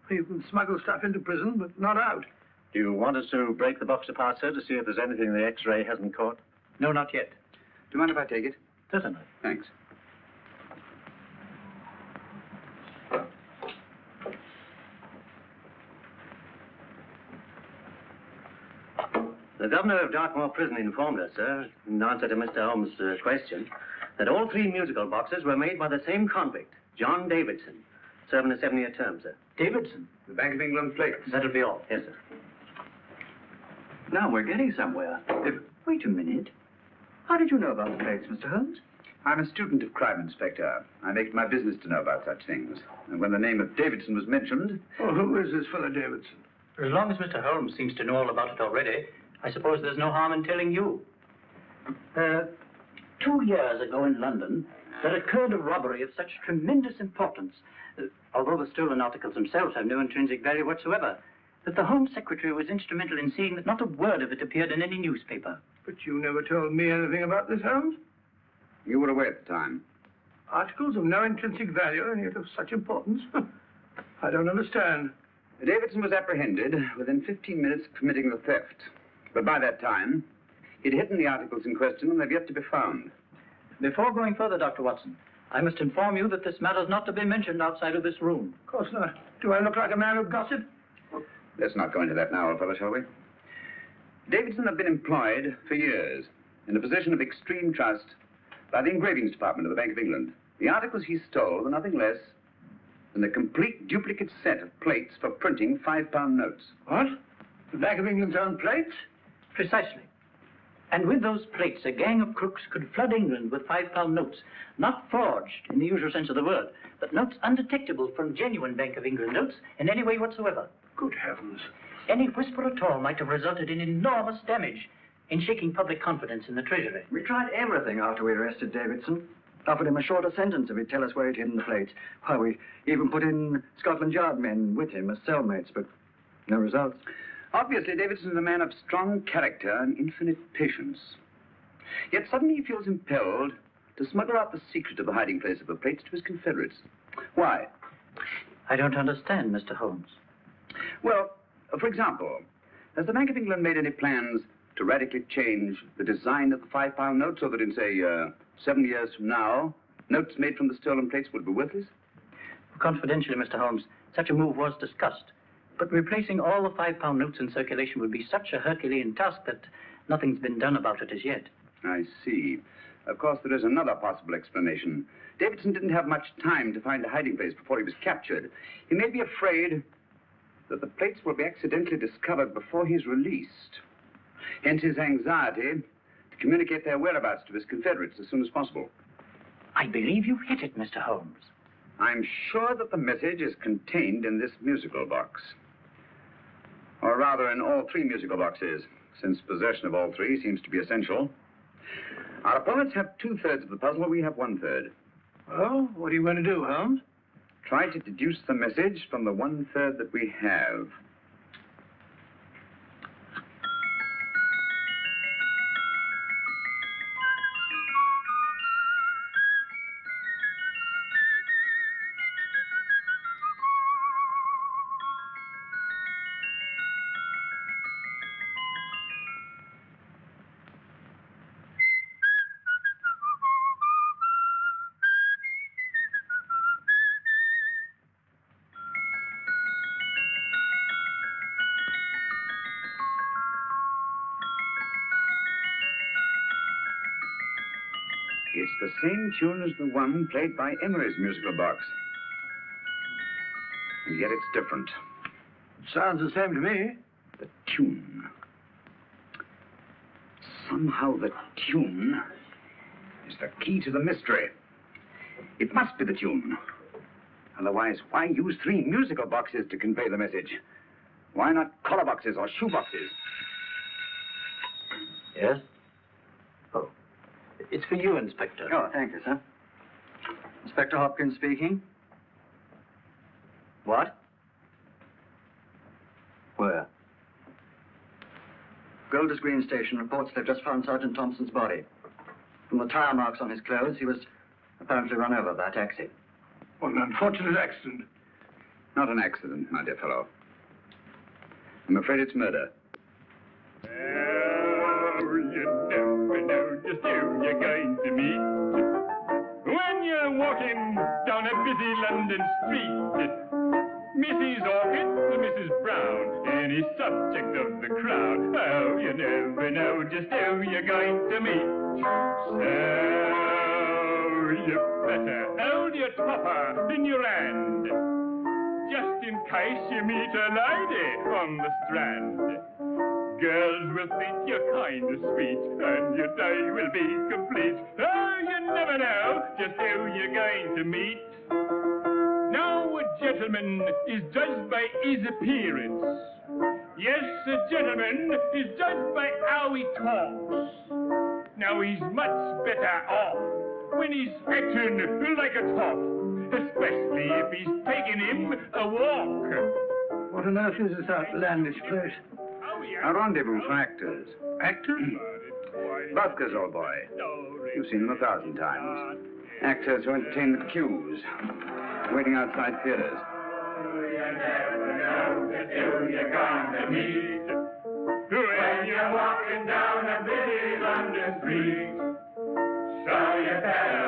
You can smuggle stuff into prison, but not out. Do you want us to break the box apart, sir, to see if there's anything the x-ray hasn't caught? No, not yet. Do you mind if I take it? Certainly. Thanks. The governor of Dartmoor Prison informed us, sir, in answer to Mr. Holmes' uh, question, that all three musical boxes were made by the same convict, John Davidson, serving a seven-year term, sir. Davidson? The Bank of England plates. That'll be all. Yes, sir. Now we're getting somewhere. If, wait a minute. How did you know about the plates, Mr. Holmes? I'm a student of crime, Inspector. I make it my business to know about such things. And when the name of Davidson was mentioned... Oh, who is this fellow Davidson? As long as Mr. Holmes seems to know all about it already, I suppose there's no harm in telling you. Uh, two years ago in London, there occurred a robbery of such tremendous importance, uh, although the stolen articles themselves have no intrinsic value whatsoever, that the Home Secretary was instrumental in seeing that not a word of it appeared in any newspaper. But you never told me anything about this, Holmes. You were away at the time. Articles of no intrinsic value and yet of such importance? <laughs> I don't understand. Davidson was apprehended within 15 minutes of committing the theft. But by that time, he'd hidden the articles in question and they've yet to be found. Before going further, Dr. Watson, I must inform you that this matter's not to be mentioned outside of this room. Of course not. Do I look like a man who gossip? Let's not go into that now, old fellow, shall we? Davidson had been employed for years in a position of extreme trust by the engravings department of the Bank of England. The articles he stole were nothing less than a complete duplicate set of plates for printing five-pound notes. What? The Bank of England's own plates? Precisely. And with those plates, a gang of crooks could flood England with five-pound notes, not forged in the usual sense of the word, but notes undetectable from genuine Bank of England notes in any way whatsoever. Good heavens. Any whisper at all might have resulted in enormous damage in shaking public confidence in the Treasury. We tried everything after we arrested Davidson. Offered him a shorter sentence if he'd tell us where he'd hidden the plates. Why, we even put in Scotland Yard men with him as cellmates, but no results. Obviously, Davidson is a man of strong character and infinite patience. Yet suddenly he feels impelled to smuggle out the secret of the hiding place of the plates to his confederates. Why? I don't understand, Mr. Holmes. Well, for example, has the Bank of England made any plans to radically change the design of the five-pound note so that in, say, uh, seven years from now, notes made from the stolen plates would be worthless? Confidentially, Mr. Holmes, such a move was discussed. But replacing all the five-pound notes in circulation would be such a Herculean task that nothing's been done about it as yet. I see. Of course, there is another possible explanation. Davidson didn't have much time to find a hiding place before he was captured. He may be afraid that the plates will be accidentally discovered before he's released. Hence his anxiety to communicate their whereabouts to his confederates as soon as possible. I believe you've hit it, Mr. Holmes. I'm sure that the message is contained in this musical box. Or rather, in all three musical boxes, since possession of all three seems to be essential. Our opponents have two thirds of the puzzle, we have one third. Well, what are you going to do, Holmes? Try to deduce the message from the one third that we have. Tune as the one played by Emery's musical box. And yet it's different. It sounds the same to me. The tune. Somehow the tune is the key to the mystery. It must be the tune. Otherwise, why use three musical boxes to convey the message? Why not collar boxes or shoe boxes? Yes? It's for you, Inspector. Oh, thank you, sir. Inspector Hopkins speaking. What? Where? Golders Green Station reports they've just found Sergeant Thompson's body. From the tire marks on his clothes, he was apparently run over by a taxi. What an unfortunate accident. Not an accident, my dear fellow. I'm afraid it's murder. you London street, Mrs. Orchid Mrs. Brown, any subject of the crowd. Oh, you never know just who you're going to meet. So you better hold your topper in your hand, just in case you meet a lady on the strand. Girls will think you're kind of sweet, and your day will be complete. Oh, you never know just who you're going to meet. Now, a gentleman is judged by his appearance. Yes, a gentleman is judged by how he talks. Now, he's much better off when he's acting like a top, especially if he's taking him a walk. What on earth is this outlandish place? Oh, a rendezvous for actors. Actors? Buskers, old boy. You've seen them a thousand times. Actors who entertain the queues, waiting outside theaters. When you're walking down a busy London street. So you better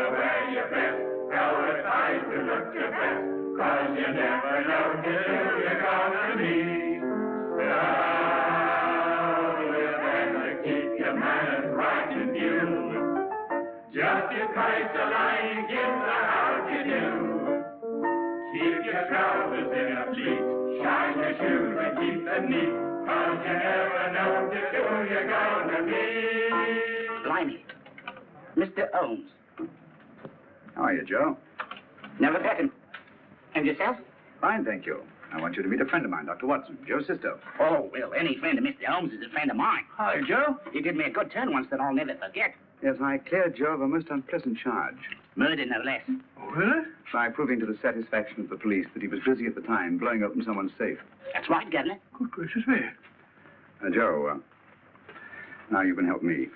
Mr. Holmes. How are you, Joe? Never better. And yourself? Fine, thank you. I want you to meet a friend of mine, Dr. Watson, Joe Cisto. Oh, well, any friend of Mr. Holmes is a friend of mine. Hi, Joe. He did me a good turn once that I'll never forget. Yes, I cleared Joe of a most unpleasant charge. Murder, no less. Oh, really? By proving to the satisfaction of the police that he was busy at the time blowing open someone's safe. That's right, Governor. Good gracious me. Uh, Joe, uh, now you can help me.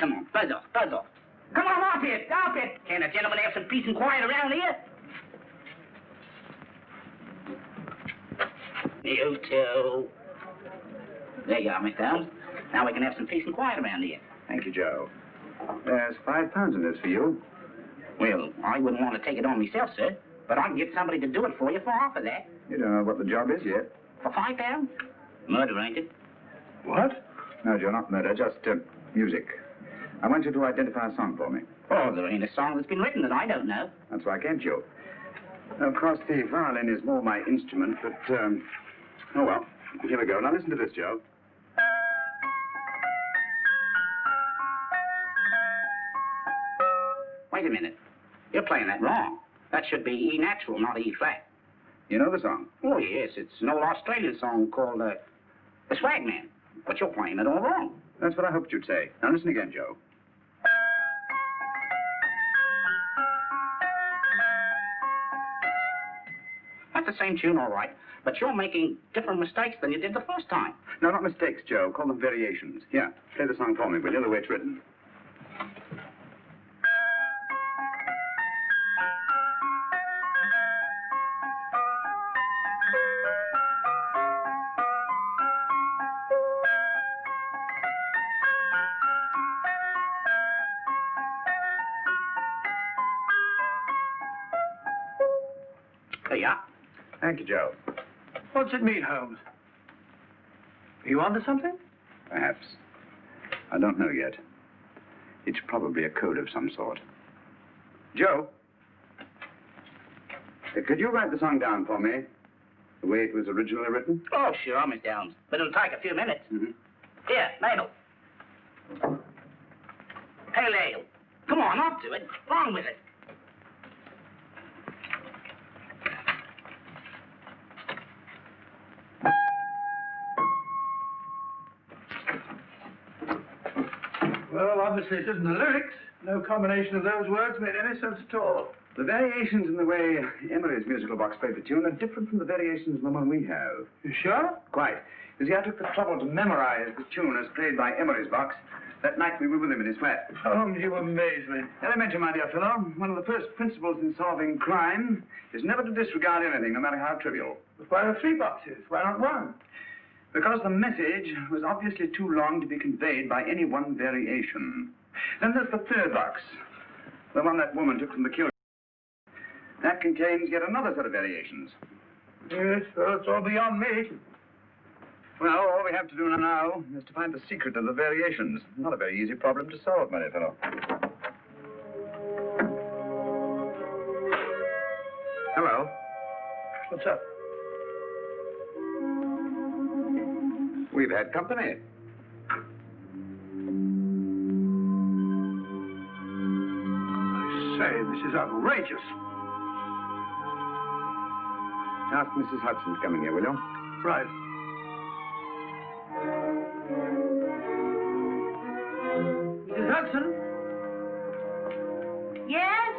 Come on, buzz off, buzz off. Come on, off it, off it. Can a gentleman have some peace and quiet around here? You too. There you are, Mr. Holmes. Now we can have some peace and quiet around here. Thank you, Joe. There's five pounds in this for you. Well, I wouldn't want to take it on myself, sir, but I can get somebody to do it for you for half of that. You don't know what the job is yet. For five pounds? Murder, ain't it? What? No, Joe, not murder, just uh, music. I want you to identify a song for me. Oh, there ain't a song that's been written that I don't know. That's why I came to you. Of course, the violin is more my instrument, but, um, oh well. Here we go. Now listen to this, Joe. Wait a minute. You're playing that wrong. That should be E natural, not E flat. You know the song? Oh, yes, it's an old Australian song called uh, The Swagman. But you're playing it all wrong. That's what I hoped you'd say. Now listen again, Joe. The same tune, all right. But you're making different mistakes than you did the first time. No, not mistakes, Joe. Call them variations. Yeah, play the song for me, will you? The way it's written. Thank you, Joe. What's it mean, Holmes? Are you onto something? Perhaps. I don't know yet. It's probably a code of some sort. Joe? uh, Could you write the song down for me? The way it was originally written? Oh, sure, Miss Downs. But it'll take a few minutes. Mm-hmm. Here, Mabel. Pale ale. Come on, up to it. On with it. Obviously it isn't the lyrics. No combination of those words made any sense at all. The variations in the way Emery's musical box played the tune are different from the variations in the one we have. You sure? Quite. You see, I took the trouble to memorize the tune as played by Emery's box that night we were with him in his flat. Oh, Holmes, you amaze me. Elementary, my dear fellow. One of the first principles in solving crime is never to disregard anything, no matter how trivial. But why are three boxes? Why not one? Because the message was obviously too long to be conveyed by any one variation. Then there's the third box, the one that woman took from the kill. That contains yet another set of variations. Yes, it's all beyond me. Well, all we have to do now is to find the secret of the variations. Not a very easy problem to solve, my fellow. Hello. What's up? We've had company. I say, this is outrageous. Ask Mrs. Hudson to come in here, will you? Right. Mrs. Hudson? Yes?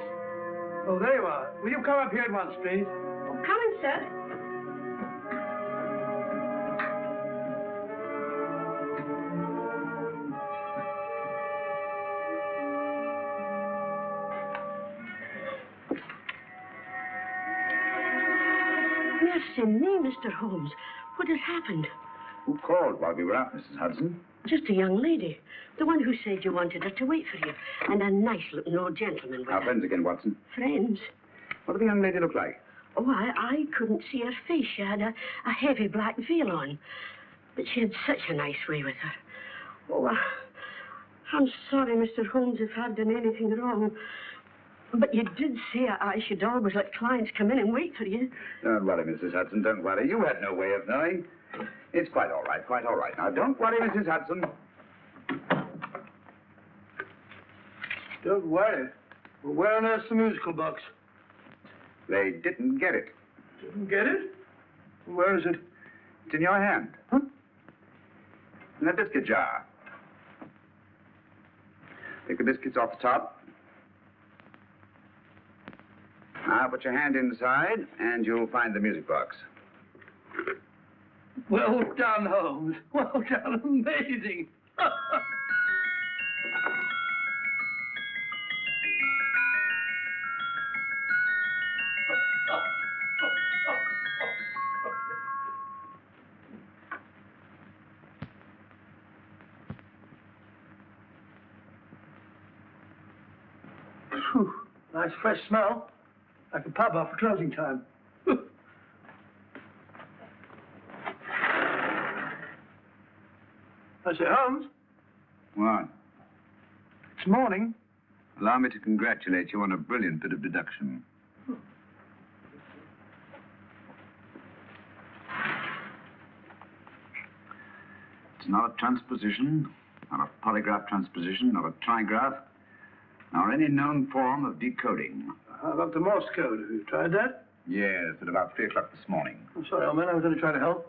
Oh, there you are. Will you come up here at once, please? Oh, coming, sir. Mr. Holmes. What has happened? Who called while we were out, Mrs. Hudson? Just a young lady. The one who said you wanted her to wait for you. And a nice looking old gentleman with Our her. friends again, Watson. Friends. What did the young lady look like? Oh, I, I couldn't see her face. She had a, a heavy black veil on. But she had such a nice way with her. Oh, I, I'm sorry, Mr. Holmes, if I've done anything wrong. But you did say I, I should always let clients come in and wait for you. Don't worry, Mrs. Hudson, don't worry. You had no way of knowing. It's quite all right, quite all right. Now, don't worry, Mrs. Hudson. Don't worry. Well, where on earth's the musical box? They didn't get it. Didn't get it? Where is it? It's in your hand. Huh? In that biscuit jar. Take the biscuits off the top. Now, put your hand inside, and you'll find the music box. Well done, Holmes. Well done. Amazing. Nice fresh smell. Like a pub after closing time. <laughs> I say, Holmes, What? it's morning. Allow me to congratulate you on a brilliant bit of deduction. It's not a transposition, not a polygraph transposition, not a trigraph, nor any known form of decoding. How about the Morse code? Have you tried that? Yes, at about 3 o'clock this morning. I'm sorry, old man. I was only trying to help.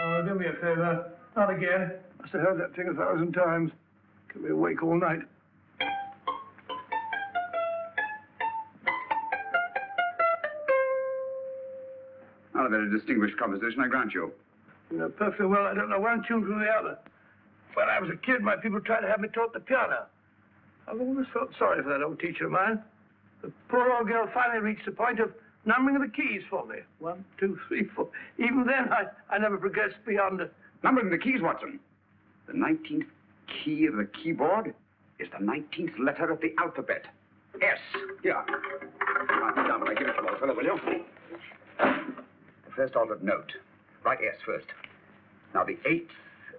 Oh, do me a favor. Not again. Must have heard that thing a thousand times. Kept me awake all night. Not a very distinguished composition, I grant you. You know perfectly well I don't know one tune from the other. When I was a kid, my people tried to have me taught the piano. I've always felt sorry for that old teacher of mine. The poor old girl finally reached the point of numbering the keys for me. One, two, three, four. Even then, I, I never progressed beyond the... Numbering the keys, Watson. The 19th key of the keyboard is the 19th letter of the alphabet. S. Here. Mark it down when I give it to old fellow, will you? The first altered note. Write S first. Now, the eighth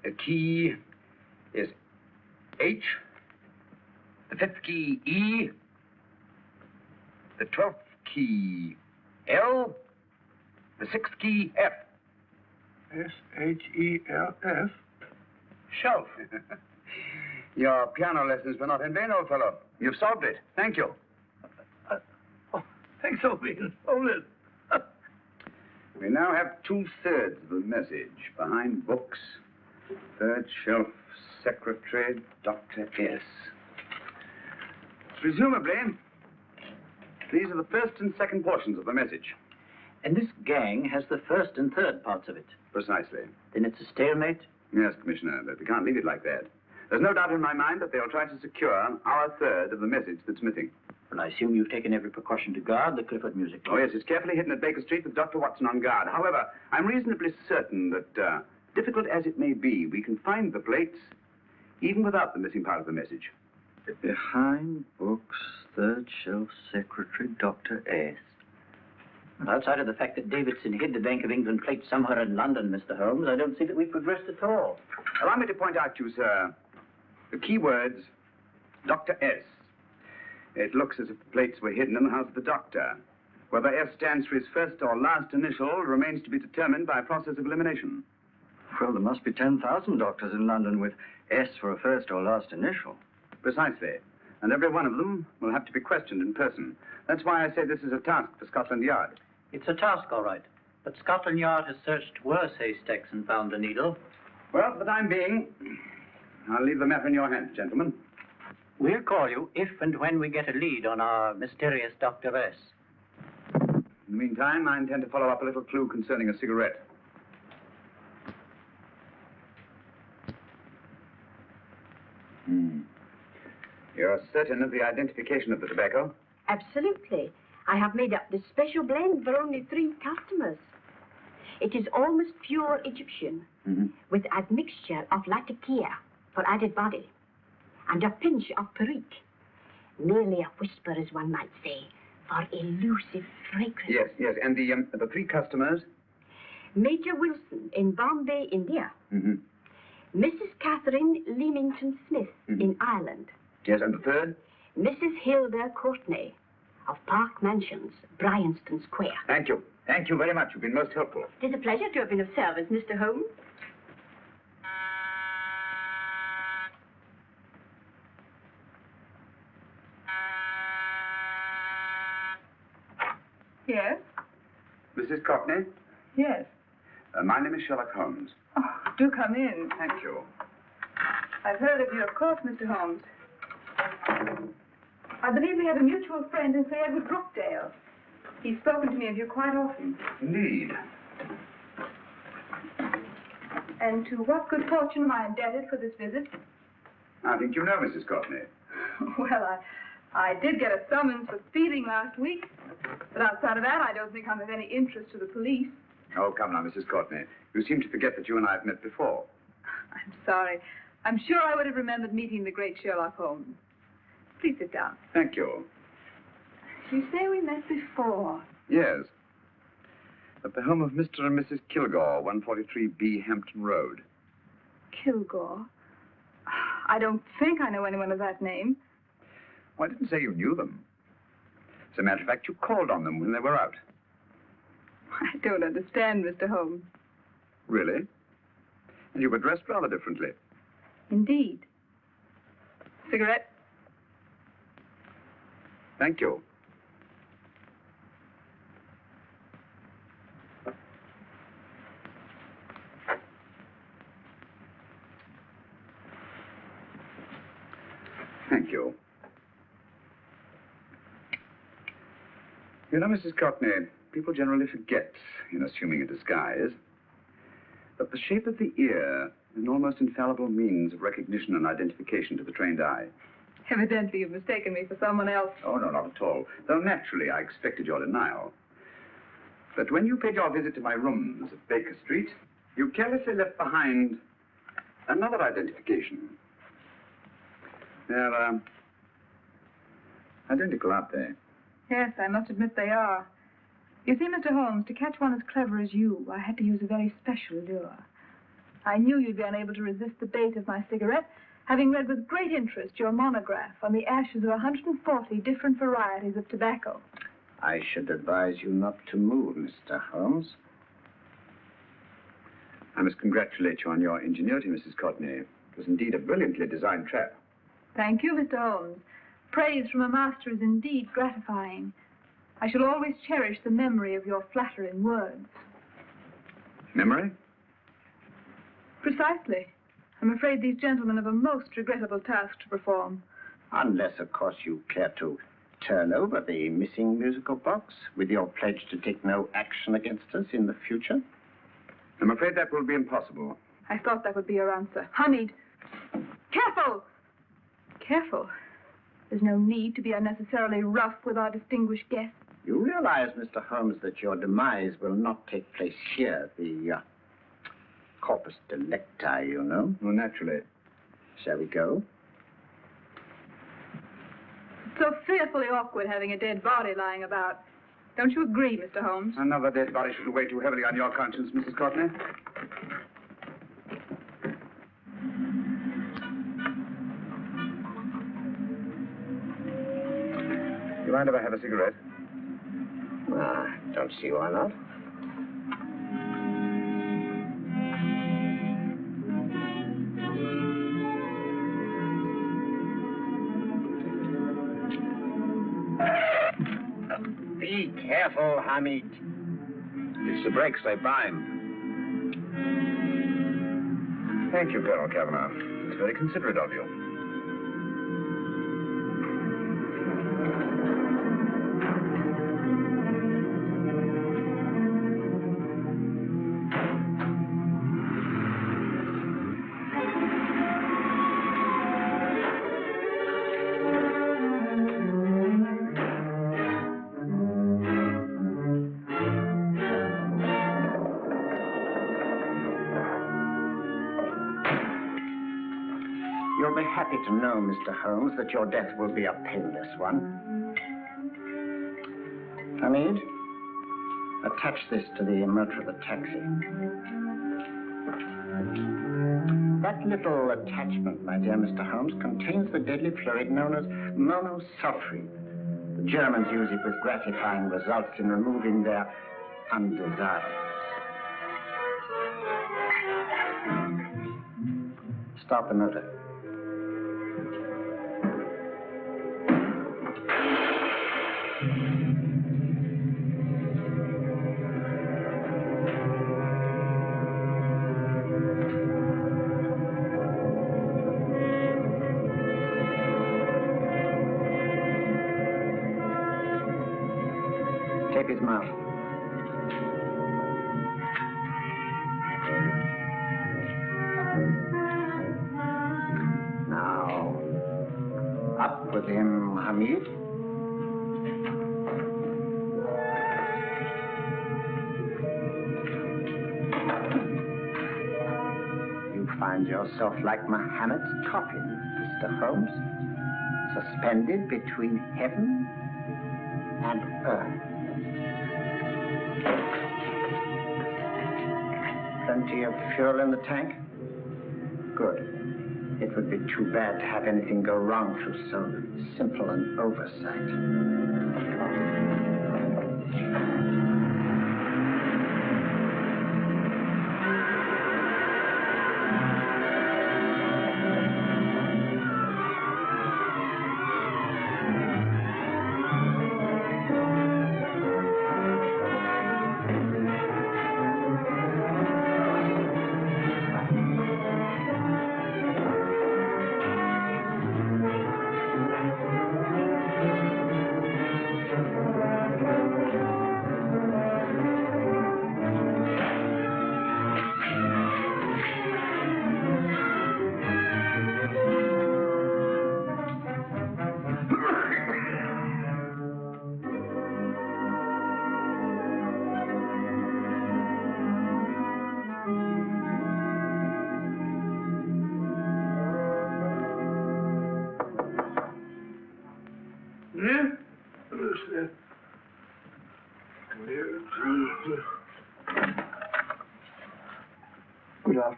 uh, key is H. The fifth key, E. The twelfth key, L. The sixth key, F. S-H-E-L-F. Shelf. <laughs> Your piano lessons were not in vain, old fellow. You've solved it. Thank you. Thanks, Opie. Hold it. We now have two-thirds of the message. Behind books, third shelf, secretary, Dr. S. Presumably, these are the first and second portions of the message. And this gang has the first and third parts of it. Precisely. Then it's a stalemate? Yes, Commissioner, but we can't leave it like that. There's no doubt in my mind that they'll try to secure our third of the message that's missing. And I assume you've taken every precaution to guard the Clifford Music Oh, yes, it's carefully hidden at Baker Street with Dr. Watson on guard. However, I'm reasonably certain that, uh, difficult as it may be, we can find the plates even without the missing part of the message. Behind books, third shelf, secretary, Dr. S. Outside of the fact that Davidson hid the Bank of England plate somewhere in London, Mr. Holmes, I don't see that we've progressed at all. Allow me to point out to you, sir, the key words, Dr. S. It looks as if the plates were hidden in the house of the doctor. Whether S stands for his first or last initial remains to be determined by a process of elimination. Well, there must be 10,000 doctors in London with S for a first or last initial. Precisely. And every one of them will have to be questioned in person. That's why I say this is a task for Scotland Yard. It's a task, all right. But Scotland Yard has searched worse haystacks and found the needle. Well, for the time being, I'll leave the matter in your hands, gentlemen. We'll call you if and when we get a lead on our mysterious Dr. S. In the meantime, I intend to follow up a little clue concerning a cigarette. Hmm. You're certain of the identification of the tobacco? Absolutely. I have made up this special blend for only three customers. It is almost pure Egyptian, Mm-hmm. with admixture of latakia for added body, and a pinch of perique. Merely a whisper, as one might say, for elusive fragrance. Yes, yes. And the, um, the three customers? Major Wilson in Bombay, India. Mm-hmm. Mrs. Catherine Leamington Smith in Ireland. Yes, and the third? Mrs. Hilda Courtney of Park Mansions, Bryanston Square. Thank you. Thank you very much. You've been most helpful. It is a pleasure to have been of service, Mr. Holmes. Yes? Mrs. Courtney, Yes. uh, my name is Sherlock Holmes. Oh, do come in. Thank you. I've heard of you, of course, Mr. Holmes. I believe we have a mutual friend in Sir Edward Brookdale. He's spoken to me of you quite often. Indeed. And to what good fortune am I indebted for this visit? I think you know Mrs. Courtney. <laughs> well, I, I did get a summons for speeding last week. But outside of that, I don't think I'm of any interest to the police. Oh, come now, Mrs. Courtney. You seem to forget that you and I have met before. <sighs> I'm sorry. I'm sure I would have remembered meeting the great Sherlock Holmes. Please sit down. Thank you. You say we met before. Yes. At the home of Mr. and Mrs. Kilgore, 143B Hampton Road. Kilgore. <sighs> I don't think I know anyone of that name. Well, I didn't say you knew them. As a matter of fact, you called on them when they were out. I don't understand, Mr. Holmes. Really? And you were dressed rather differently. Indeed. Cigarette? Thank you. Thank you. You know, Mrs. Courtney, people generally forget in assuming a disguise that the shape of the ear is an almost infallible means of recognition and identification to the trained eye. Evidently, you've mistaken me for someone else. Oh, no, not at all. Though naturally, I expected your denial. But when you paid your visit to my rooms at Baker Street, you carelessly left behind another identification. They're, um, identical, aren't they? Yes, I must admit they are. You see, Mr. Holmes, to catch one as clever as you, I had to use a very special lure. I knew you'd be unable to resist the bait of my cigarette, having read with great interest your monograph on the ashes of 140 different varieties of tobacco. I should advise you not to move, Mr. Holmes. I must congratulate you on your ingenuity, Mrs. Courtney. It was indeed a brilliantly designed trap. Thank you, Mr. Holmes. Praise from a master is indeed gratifying. I shall always cherish the memory of your flattering words. Memory? Precisely. I'm afraid these gentlemen have a most regrettable task to perform. Unless, of course, you care to turn over the missing musical box with your pledge to take no action against us in the future. I'm afraid that will be impossible. I thought that would be your answer. Hamid! Careful! Careful. There's no need to be unnecessarily rough with our distinguished guest. You realize, Mr. Holmes, that your demise will not take place here. The uh, corpus delicti, you know. Well, naturally. Shall we go? It's so fearfully awkward having a dead body lying about. Don't you agree, Mr. Holmes? Another dead body shouldn't weigh too heavily on your conscience, Mrs. Courtney. Mind if I have a cigarette? Ah, don't see why not. Be careful, Hamid. It's the brakes they bind. Thank you, Colonel Cavanaugh. It's very considerate of you. Happy to know, Mr. Holmes, that your death will be a painless one. Hamid, attach this to the motor of the taxi. That little attachment, my dear Mr. Holmes, contains the deadly fluid known as monosulfide. The Germans use it with gratifying results in removing their undesirables. Start the motor. Now, up with him, Hamid. You find yourself like Muhammad's coffin, Mr. Holmes, suspended between heaven and earth. plenty of fuel in the tank? Good. It would be too bad to have anything go wrong through so simple an oversight.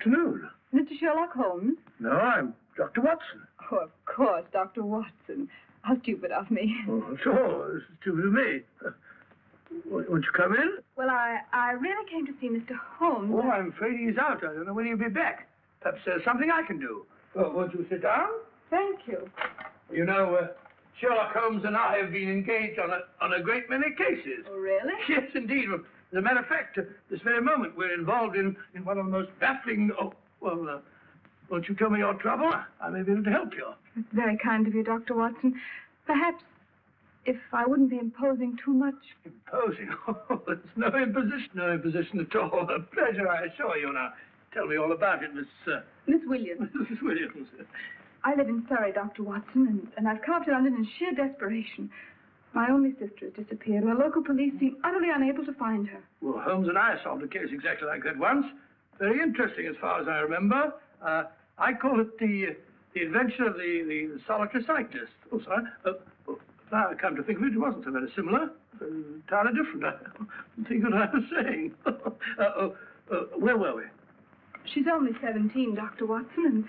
Afternoon. Mr. Sherlock Holmes? No, I'm Dr. Watson. Oh, of course, Dr. Watson. How stupid of me. Oh, this is stupid of me. Won't won't you come in? Well, I, I really came to see Mr. Holmes. Oh, I'm afraid he's out. I don't know when he'll be back. Perhaps there's something I can do. Well, won't you sit down? Thank you. You know, uh, Sherlock Holmes and I have been engaged on a, on a great many cases. Oh, really? Yes, indeed. As a matter of fact, uh, this very moment we're involved in, in one of the most baffling... Oh, well, uh, won't you tell me your trouble? I may be able to help you. It's very kind of you, Dr. Watson. Perhaps if I wouldn't be imposing too much. Imposing? <laughs> Oh, it's no imposition. No imposition at all. A pleasure, I assure you. Now, tell me all about it, Miss... Uh, Miss Williams. <laughs> Mrs. Williams. I live in Surrey, Dr. Watson, and, and I've come up to London in sheer desperation. My only sister has disappeared, and the local police seem utterly unable to find her. Well, Holmes and I solved a case exactly like that once. Very interesting, as far as I remember. Uh, I call it the the adventure of the, the, solitary cyclist. Oh, sorry. Uh, oh, now I come to think of it, it wasn't so very similar. Uh, entirely different. <laughs> I don't think what I was saying. <laughs> uh, oh, uh, where were we? She's only 17, Dr. Watson, and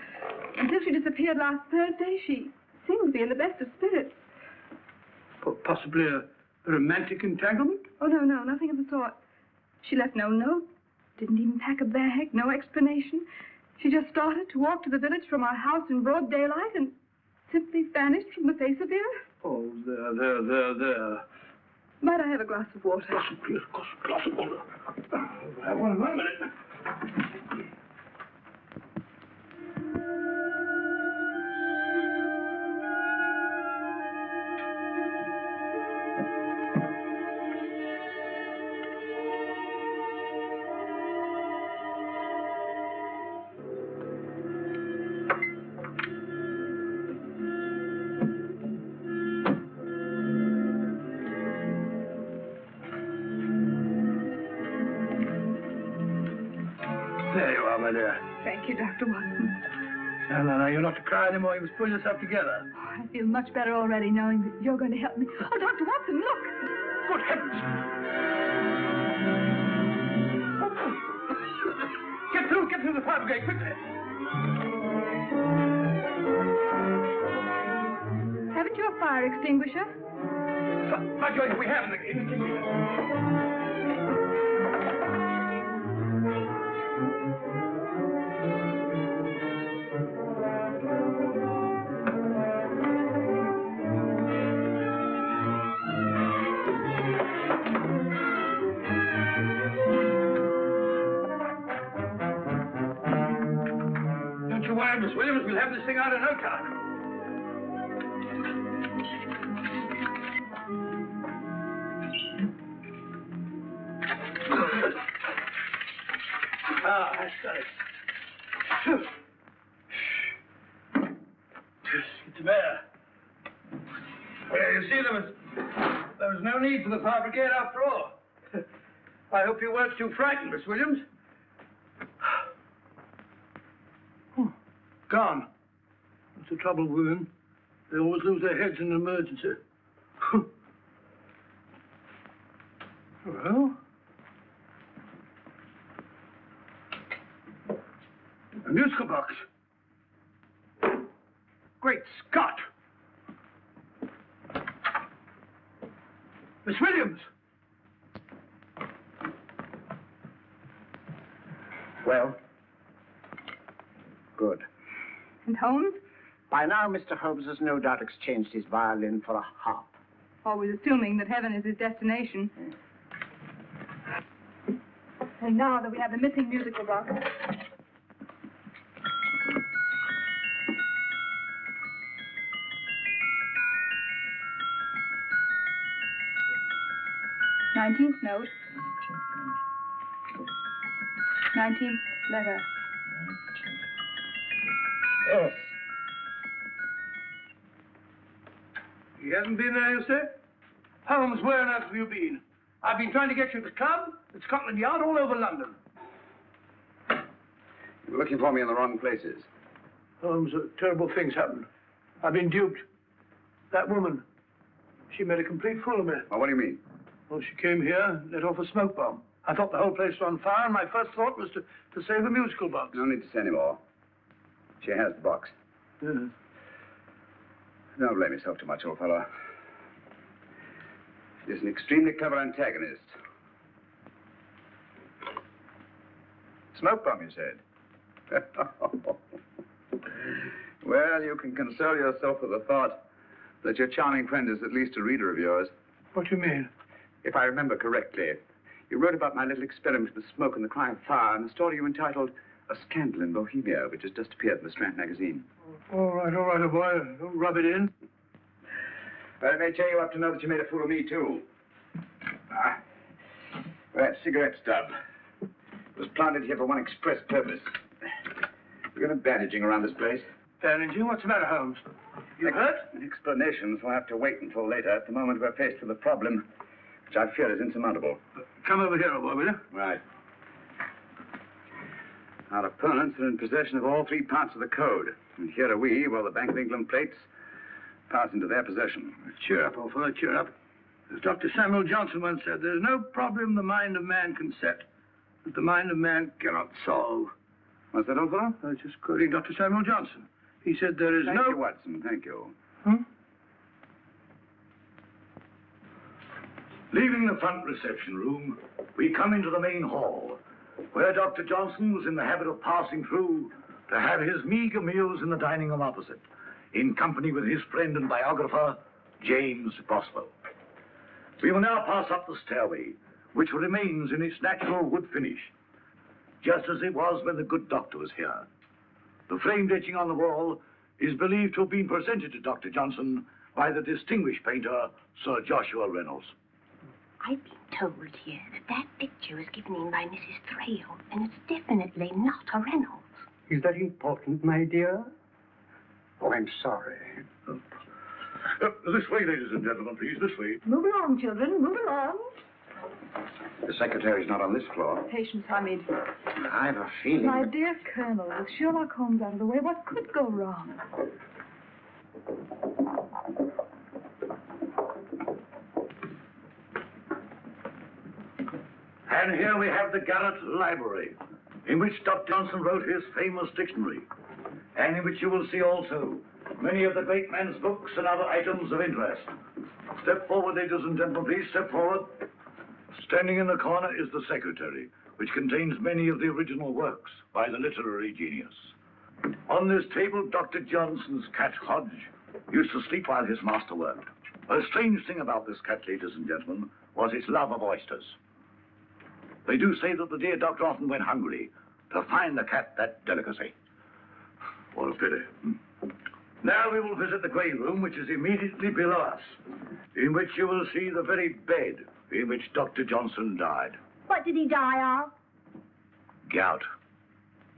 until she disappeared last Thursday, she seemed to be in the best of spirits. Po- Possibly a, a romantic entanglement? Oh, no, no, nothing of the sort. She left no note, didn't even pack a bag, no explanation. She just started to walk to the village from our house in broad daylight and simply vanished from the face of the earth. Oh, there, there, there, there. Might I have a glass of water? Glass, glass of water. Have one in one minute. No, no, no, you're not to cry anymore. You must pull yourself together. I feel much better already knowing that you're going to help me. Oh, Dr. Watson, look! Good heavens! Get through, get through the fire brigade, quickly. Haven't you a fire extinguisher? By George, we have thing out in no time. Ah. It's there. Well, you see, there was, there was no need for the fire brigade after all. I hope you weren't too frightened, Miss Williams. Gone. That's the trouble with women. They always lose their heads in an emergency. <laughs> well, a musical box. Great Scott! Miss Williams! Well? Good. And Holmes? By now, Mr. Holmes has no doubt exchanged his violin for a harp. Always assuming that heaven is his destination. Hmm. And now that we have the missing musical box. Nineteenth note. Nineteenth letter. Yes. He hasn't been there, you say? Holmes, where on earth have you been? I've been trying to get you at the club, at Scotland Yard, all over London. You're looking for me in the wrong places. Holmes, uh, terrible things happened. I've been duped. That woman, she made a complete fool of me. Well, what do you mean? Well, she came here, and let off a smoke bomb. I thought the whole place was on fire, and my first thought was to, to save the musical box. No need to say any more. She has the box. Yes. Don't blame yourself too much, old fellow. She's an extremely clever antagonist. Smoke bomb, you said? <laughs> well, you can console yourself with the thought that your charming friend is at least a reader of yours. What do you mean? If I remember correctly, you wrote about my little experiment with the smoke and the cry of fire in a story you entitled A Scandal in Bohemia, which has just appeared in the Strand magazine. All right, all right, old boy. Don't rub it in. Well, it may cheer you up to know that you made a fool of me, too. Ah, that cigarette stub was planted here for one express purpose. We're going to bandaging around this place. Bandaging? What's the matter, Holmes? You hurt? Explanations will have to wait until later. At the moment, we're faced with a problem which I fear is insurmountable. Come over here, old boy, will you? Right. Our opponents are in possession of all three parts of the code. And here are we, while the Bank of England plates pass into their possession. Cheer up, old fellow, cheer up. As Dr. Samuel Johnson once said, there's no problem the mind of man can set that the mind of man cannot solve. What's that, old fellow? I was just quoting Dr. Samuel Johnson. He said there is Thank no... you, Watson. Thank you. Hmm? Leaving the front reception room, we come into the main hall, where Dr. Johnson was in the habit of passing through to have his meager meals in the dining room opposite, in company with his friend and biographer, James Boswell. We will now pass up the stairway, which remains in its natural wood finish, just as it was when the good doctor was here. The framed etching on the wall is believed to have been presented to Dr. Johnson by the distinguished painter, Sir Joshua Reynolds. Been told here that that picture was given in by Mrs. Thrale, and it's definitely not a Reynolds. Is that important, my dear? Oh, I'm sorry. Uh, this way, ladies and gentlemen, please, this way. Move along, children, move along. The secretary's not on this floor. Patience, Hamid. I've a feeling. My dear Colonel, with Sherlock Holmes out of the way, what could go wrong? And here we have the Garret Library, in which Dr. Johnson wrote his famous dictionary, and in which you will see also many of the great man's books and other items of interest. Step forward, ladies and gentlemen, please, step forward. Standing in the corner is the secretary, which contains many of the original works by the literary genius. On this table, Dr. Johnson's cat Hodge used to sleep while his master worked. A strange thing about this cat, ladies and gentlemen, was its love of oysters. They do say that the dear doctor often went hungry to find the cat that delicacy. What a pity. hmm? Now we will visit the grey room, which is immediately below us, in which you will see the very bed in which Dr. Johnson died. What did he die of? Gout.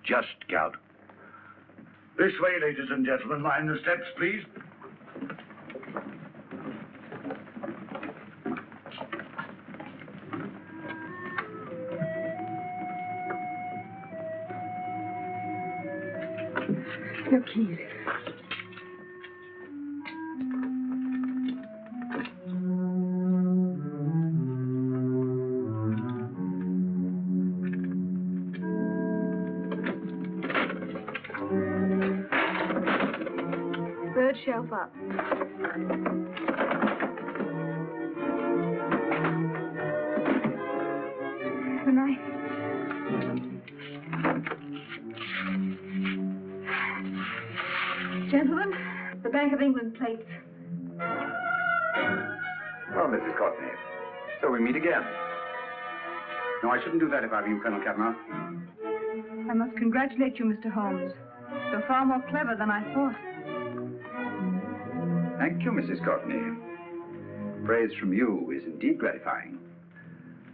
Just gout. This way, ladies and gentlemen. Mind the steps, please. Your keys. Third shelf up. Bank of England plates. Oh, Mrs. Courtney. So we meet again. No, I shouldn't do that if I were you, Colonel Kavanaugh. I must congratulate you, Mr. Holmes. You're far more clever than I thought. Thank you, Mrs. Courtney. Praise from you is indeed gratifying.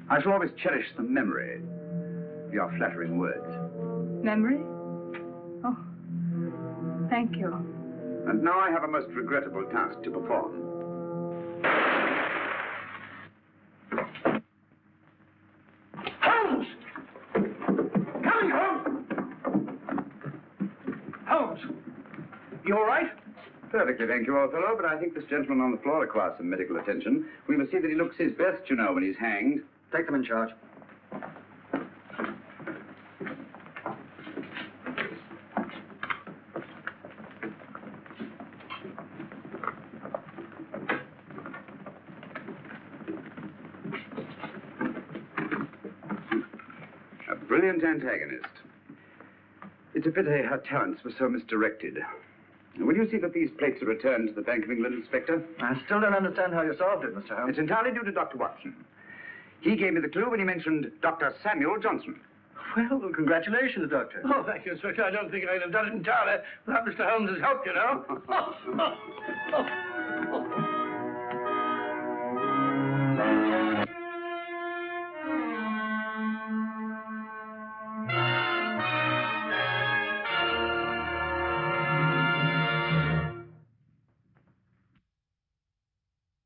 I shall always cherish the memory of your flattering words. Memory? Oh, thank you. And now I have a most regrettable task to perform. Holmes! Coming, Holmes! Holmes! You all right? Perfectly, thank you, old fellow, but I think this gentleman on the floor requires some medical attention. We must see that he looks his best, you know, when he's hanged. Take them in charge. A brilliant antagonist. It's a pity her talents were so misdirected. Will you see that these plates are returned to the Bank of England, Inspector? I still don't understand how you solved it, Mr. Holmes. It's entirely due to Dr. Watson. He gave me the clue when he mentioned Dr. Samuel Johnson. Well, congratulations, Doctor. Oh, thank you, Inspector. I don't think I'd have done it entirely without Mr. Holmes's help, you know. <laughs> <laughs>